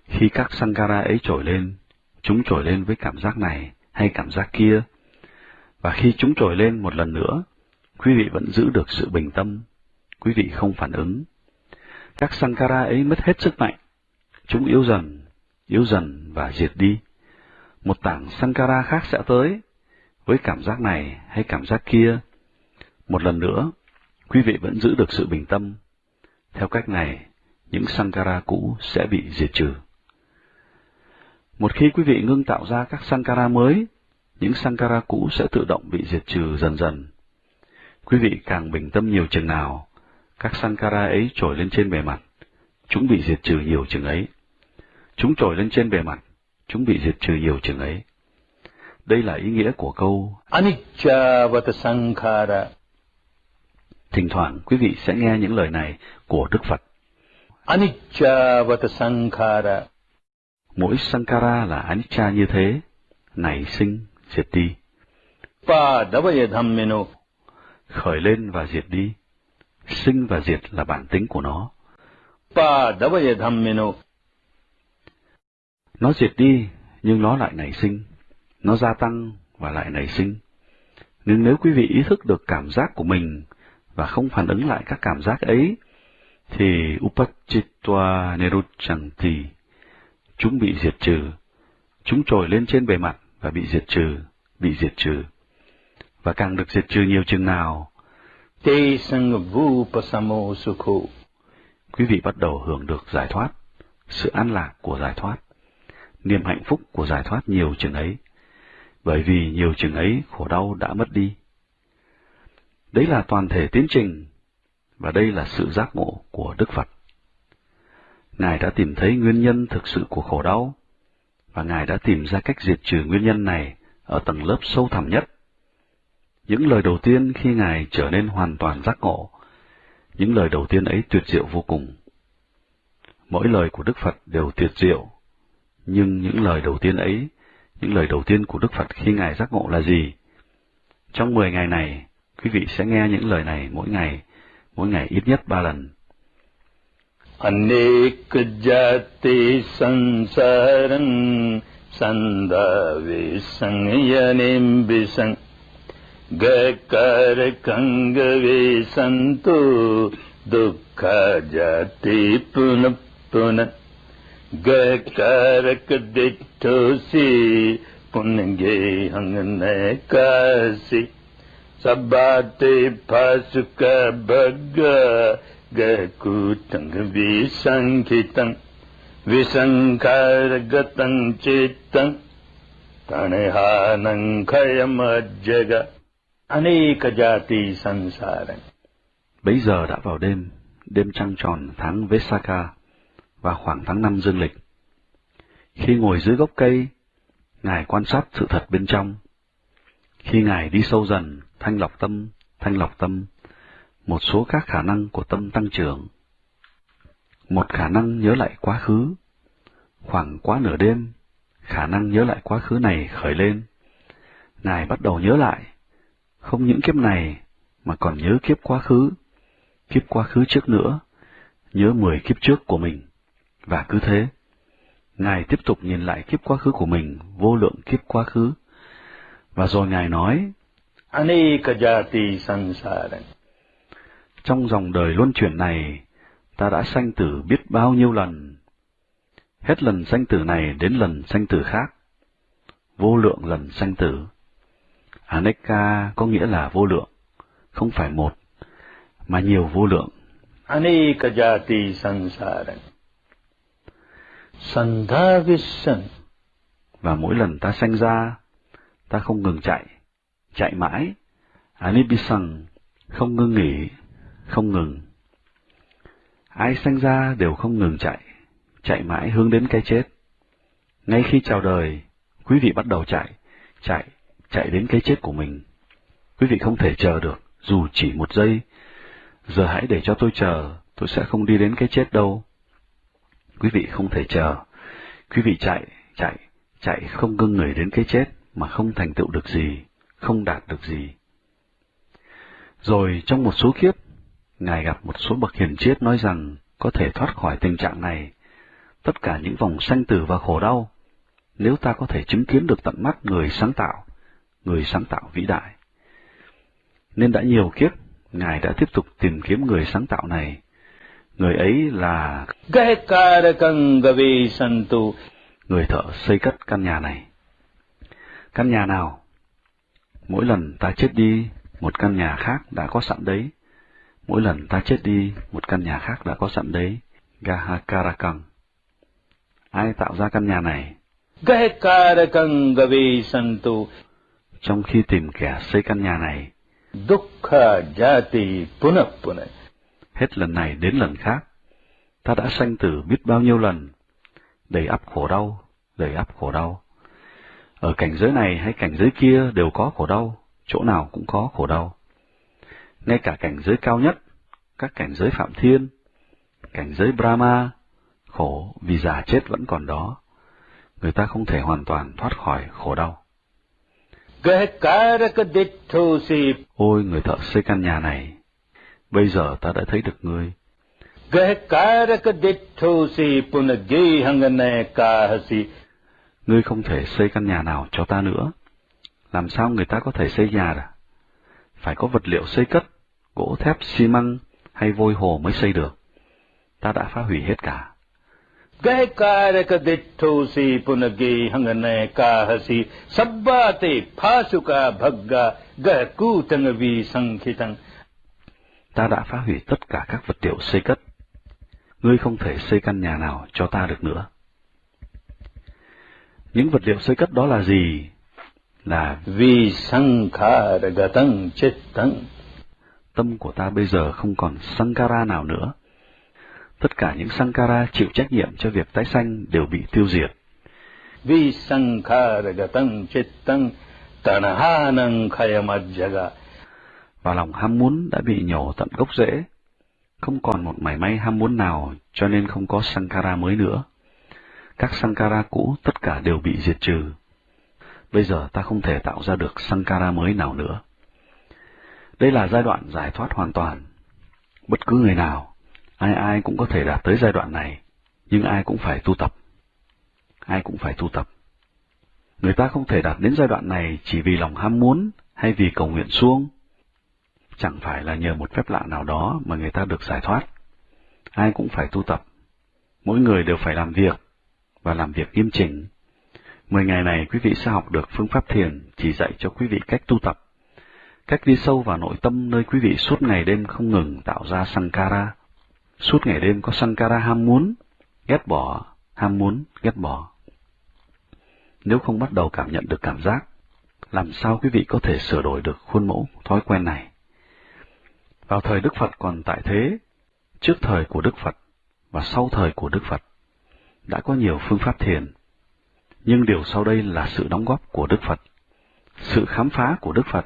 Khi các sankara ấy trồi lên, chúng trồi lên với cảm giác này hay cảm giác kia, và khi chúng trồi lên một lần nữa, quý vị vẫn giữ được sự bình tâm, quý vị không phản ứng. Các sankara ấy mất hết sức mạnh, chúng yếu dần, yếu dần và diệt đi. Một tảng sankara khác sẽ tới, với cảm giác này hay cảm giác kia. Một lần nữa, quý vị vẫn giữ được sự bình tâm. Theo cách này, những sankara cũ sẽ bị diệt trừ. Một khi quý vị ngưng tạo ra các sankara mới, những sankara cũ sẽ tự động bị diệt trừ dần dần. Quý vị càng bình tâm nhiều chừng nào, các sankara ấy trồi lên trên bề mặt, chúng bị diệt trừ nhiều chừng ấy. Chúng trồi lên trên bề mặt, chúng bị diệt trừ nhiều chừng ấy. Đây là ý nghĩa của câu Anicca Sankhara. Thỉnh thoảng quý vị sẽ nghe những lời này của Đức Phật. Anicca Sankhara. Mỗi Sankara là Anicca như thế, nảy sinh, diệt đi. Padavaya dhammino. Khởi lên và diệt đi. Sinh và diệt là bản tính của nó. Padavaya dhammino. Nó diệt đi, nhưng nó lại nảy sinh. Nó gia tăng và lại nảy sinh. Nhưng nếu quý vị ý thức được cảm giác của mình và không phản ứng lại các cảm giác ấy, thì Upachitwa Neruchanti, chúng bị diệt trừ. Chúng trồi lên trên bề mặt và bị diệt trừ, bị diệt trừ. Và càng được diệt trừ nhiều chừng nào, Te sukho. quý vị bắt đầu hưởng được giải thoát, sự an lạc của giải thoát, niềm hạnh phúc của giải thoát nhiều chừng ấy, bởi vì nhiều chừng ấy khổ đau đã mất đi. Đấy là toàn thể tiến trình, và đây là sự giác ngộ của Đức Phật. Ngài đã tìm thấy nguyên nhân thực sự của khổ đau, và Ngài đã tìm ra cách diệt trừ nguyên nhân này ở tầng lớp sâu thẳm nhất. Những lời đầu tiên khi Ngài trở nên hoàn toàn giác ngộ, những lời đầu tiên ấy tuyệt diệu vô cùng. Mỗi lời của Đức Phật đều tuyệt diệu, nhưng những lời đầu tiên ấy, những lời đầu tiên của Đức Phật khi Ngài giác ngộ là gì? Trong mười ngày này, quý vị sẽ nghe những lời này mỗi ngày, mỗi ngày ít nhất ba lần. अनेक जाति संसारं सन्दावे संयनिं विसं गकारकङ्गवे सन्तो दुःख जाति पुनः पुनः गकारक दिठोसि पुनगे हङ्गनकासि सबाते फसुक भग गकुटं विसङ्खितं विसङ्कारगतं चित्तं तणहानं खयमज्जग अनेक जाति संसारं Bấy giờ đã vào đêm, đêm trăng tròn tháng Vesaka vào khoảng tháng năm dương lịch. Khi ngồi dưới gốc cây, Ngài quan sát sự thật bên trong. Khi Ngài đi sâu dần, thanh lọc tâm, thanh lọc tâm, một số các khả năng của tâm tăng trưởng. Một khả năng nhớ lại quá khứ. Khoảng quá nửa đêm, khả năng nhớ lại quá khứ này khởi lên. Ngài bắt đầu nhớ lại, không những kiếp này, mà còn nhớ kiếp quá khứ, kiếp quá khứ trước nữa, nhớ mười kiếp trước của mình, và cứ thế. Ngài tiếp tục nhìn lại kiếp quá khứ của mình, vô lượng kiếp quá khứ. Và rồi Ngài nói, Aneka jati sansara. Trong dòng đời luân chuyển này, ta đã sanh tử biết bao nhiêu lần. Hết lần sanh tử này đến lần sanh tử khác. Vô lượng lần sanh tử. Aneka có nghĩa là vô lượng, không phải một, mà nhiều vô lượng. Aneka jati sansara. Sandhavishan. Và mỗi lần ta sanh ra, ta không ngừng chạy, chạy mãi. Anibisang, không ngưng nghỉ, không ngừng. Ai sanh ra đều không ngừng chạy, chạy mãi hướng đến cái chết. Ngay khi chào đời, quý vị bắt đầu chạy, chạy, chạy đến cái chết của mình. Quý vị không thể chờ được, dù chỉ một giây. Giờ hãy để cho tôi chờ, tôi sẽ không đi đến cái chết đâu. Quý vị không thể chờ. Quý vị chạy, chạy, chạy không ngưng người đến cái chết mà không thành tựu được gì, không đạt được gì. Rồi trong một số kiếp, Ngài gặp một số bậc hiền triết nói rằng có thể thoát khỏi tình trạng này, tất cả những vòng sanh tử và khổ đau, nếu ta có thể chứng kiến được tận mắt người sáng tạo, người sáng tạo vĩ đại. Nên đã nhiều kiếp, Ngài đã tiếp tục tìm kiếm người sáng tạo này. Người ấy là santu. người thợ xây cất căn nhà này. Căn nhà nào? Mỗi lần ta chết đi, một căn nhà khác đã có sẵn đấy. Mỗi lần ta chết đi, một căn nhà khác đã có sẵn đấy. Gahakarakang. Ai tạo ra căn nhà này? Gahekarakang gavi santu. Trong khi tìm kẻ xây căn nhà này, Dukkha jati punap punap. Hết lần này đến lần khác, ta đã sanh tử biết bao nhiêu lần, đầy ắp khổ đau, đầy ắp khổ đau. Ở cảnh giới này hay cảnh giới kia đều có khổ đau, chỗ nào cũng có khổ đau. Ngay cả cảnh giới cao nhất, các cảnh giới phạm thiên, cảnh giới Brahma, khổ vì già chết vẫn còn đó. Người ta không thể hoàn toàn thoát khỏi khổ đau. Ôi người thợ xây căn nhà này, bây giờ ta đã thấy được ngươi. Ngươi không thể xây căn nhà nào cho ta nữa. Làm sao người ta có thể xây nhà à? Phải có vật liệu xây cất, gỗ thép, xi măng hay vôi hồ mới xây được. Ta đã phá hủy hết cả. Gahekaraka dittosi punagi hangane kahasi. Sabbate phasuka bhagga gahekutang vi sankhitang. Ta đã phá hủy tất cả các vật liệu xây cất. Ngươi không thể xây căn nhà nào cho ta được nữa. Những vật liệu xây cất đó là gì? Là Vi sankharagatang chittang. tâm của ta bây giờ không còn sankara nào nữa. Tất cả những sankara chịu trách nhiệm cho việc tái sanh đều bị tiêu diệt. Vi sankharagatang chittang tanahanang khayamajjaga. Và lòng ham muốn đã bị nhổ tận gốc rễ. Không còn một mảy may ham muốn nào cho nên không có sankara mới nữa. Các sankara cũ tất cả đều bị diệt trừ. Bây giờ ta không thể tạo ra được sankara mới nào nữa. Đây là giai đoạn giải thoát hoàn toàn. Bất cứ người nào, ai ai cũng có thể đạt tới giai đoạn này, nhưng ai cũng phải tu tập. Ai cũng phải tu tập. Người ta không thể đạt đến giai đoạn này chỉ vì lòng ham muốn hay vì cầu nguyện suông. Chẳng phải là nhờ một phép lạ nào đó mà người ta được giải thoát. Ai cũng phải tu tập. Mỗi người đều phải làm việc, và làm việc nghiêm chỉnh. Mười ngày này quý vị sẽ học được phương pháp thiền chỉ dạy cho quý vị cách tu tập, cách đi sâu vào nội tâm nơi quý vị suốt ngày đêm không ngừng tạo ra sankara. Suốt ngày đêm có sankara ham muốn, ghét bỏ, ham muốn, ghét bỏ. Nếu không bắt đầu cảm nhận được cảm giác, làm sao quý vị có thể sửa đổi được khuôn mẫu thói quen này? Vào thời Đức Phật còn tại thế, trước thời của Đức Phật và sau thời của Đức Phật, đã có nhiều phương pháp thiền. Nhưng điều sau đây là sự đóng góp của Đức Phật. Sự khám phá của Đức Phật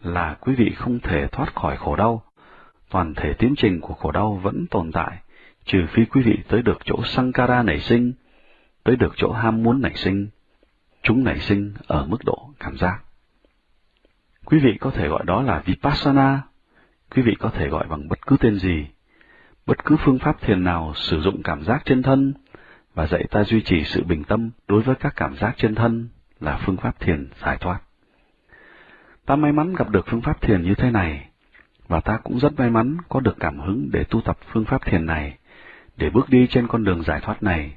là quý vị không thể thoát khỏi khổ đau. Toàn thể tiến trình của khổ đau vẫn tồn tại, trừ phi quý vị tới được chỗ Sankara nảy sinh, tới được chỗ ham muốn nảy sinh. Chúng nảy sinh ở mức độ cảm giác. Quý vị có thể gọi đó là Vipassana, quý vị có thể gọi bằng bất cứ tên gì. Bất cứ phương pháp thiền nào sử dụng cảm giác trên thân và dạy ta duy trì sự bình tâm đối với các cảm giác trên thân là phương pháp thiền giải thoát. Ta may mắn gặp được phương pháp thiền như thế này, và ta cũng rất may mắn có được cảm hứng để tu tập phương pháp thiền này, để bước đi trên con đường giải thoát này.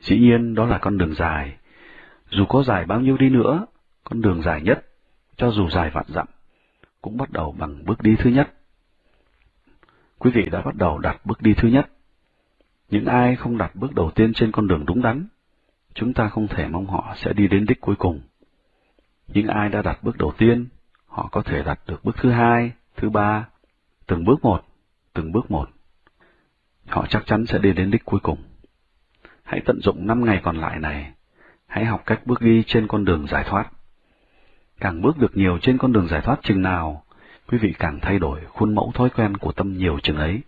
Dĩ nhiên đó là con đường dài. Dù có dài bao nhiêu đi nữa, con đường dài nhất, cho dù dài vạn dặm, cũng bắt đầu bằng bước đi thứ nhất. Quý vị đã bắt đầu đặt bước đi thứ nhất. Những ai không đặt bước đầu tiên trên con đường đúng đắn, chúng ta không thể mong họ sẽ đi đến đích cuối cùng. Những ai đã đặt bước đầu tiên, họ có thể đặt được bước thứ hai, thứ ba, từng bước một, từng bước một. Họ chắc chắn sẽ đi đến đích cuối cùng. Hãy tận dụng năm ngày còn lại này, hãy học cách bước đi trên con đường giải thoát. Càng bước được nhiều trên con đường giải thoát chừng nào, quý vị càng thay đổi khuôn mẫu thói quen của tâm nhiều chừng ấy.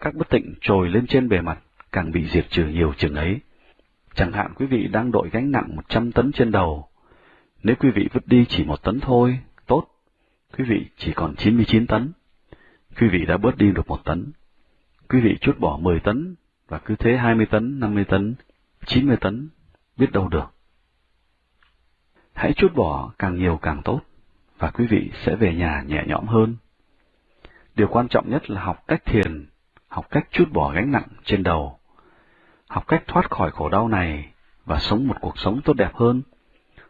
Các bất tịnh trồi lên trên bề mặt càng bị diệt trừ nhiều chừng ấy. Chẳng hạn quý vị đang đội gánh nặng 100 tấn trên đầu. Nếu quý vị vứt đi chỉ một tấn thôi, tốt. Quý vị chỉ còn 99 tấn. Quý vị đã bớt đi được một tấn. Quý vị chút bỏ 10 tấn, và cứ thế 20 tấn, 50 tấn, 90 tấn, biết đâu được. Hãy chút bỏ càng nhiều càng tốt, và quý vị sẽ về nhà nhẹ nhõm hơn. Điều quan trọng nhất là học cách thiền, học cách chút bỏ gánh nặng trên đầu, học cách thoát khỏi khổ đau này và sống một cuộc sống tốt đẹp hơn,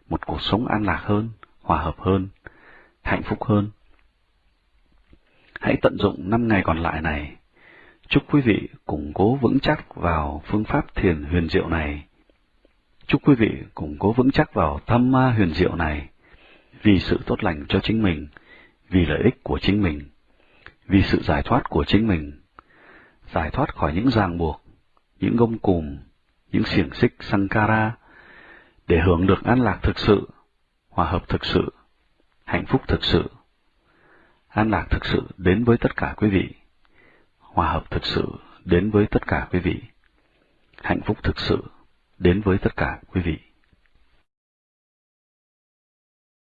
một cuộc sống an lạc hơn, hòa hợp hơn, hạnh phúc hơn. Hãy tận dụng năm ngày còn lại này. Chúc quý vị củng cố vững chắc vào phương pháp thiền huyền diệu này. Chúc quý vị củng cố vững chắc vào thâm ma huyền diệu này, vì sự tốt lành cho chính mình, vì lợi ích của chính mình, vì sự giải thoát của chính mình, giải thoát khỏi những ràng buộc, những gông cùm, những xiềng xích Sankara, để hưởng được an lạc thực sự, hòa hợp thực sự, hạnh phúc thực sự. An lạc thực sự đến với tất cả quý vị, hòa hợp thực sự đến với tất cả quý vị, hạnh phúc thực sự đến với tất cả quý vị.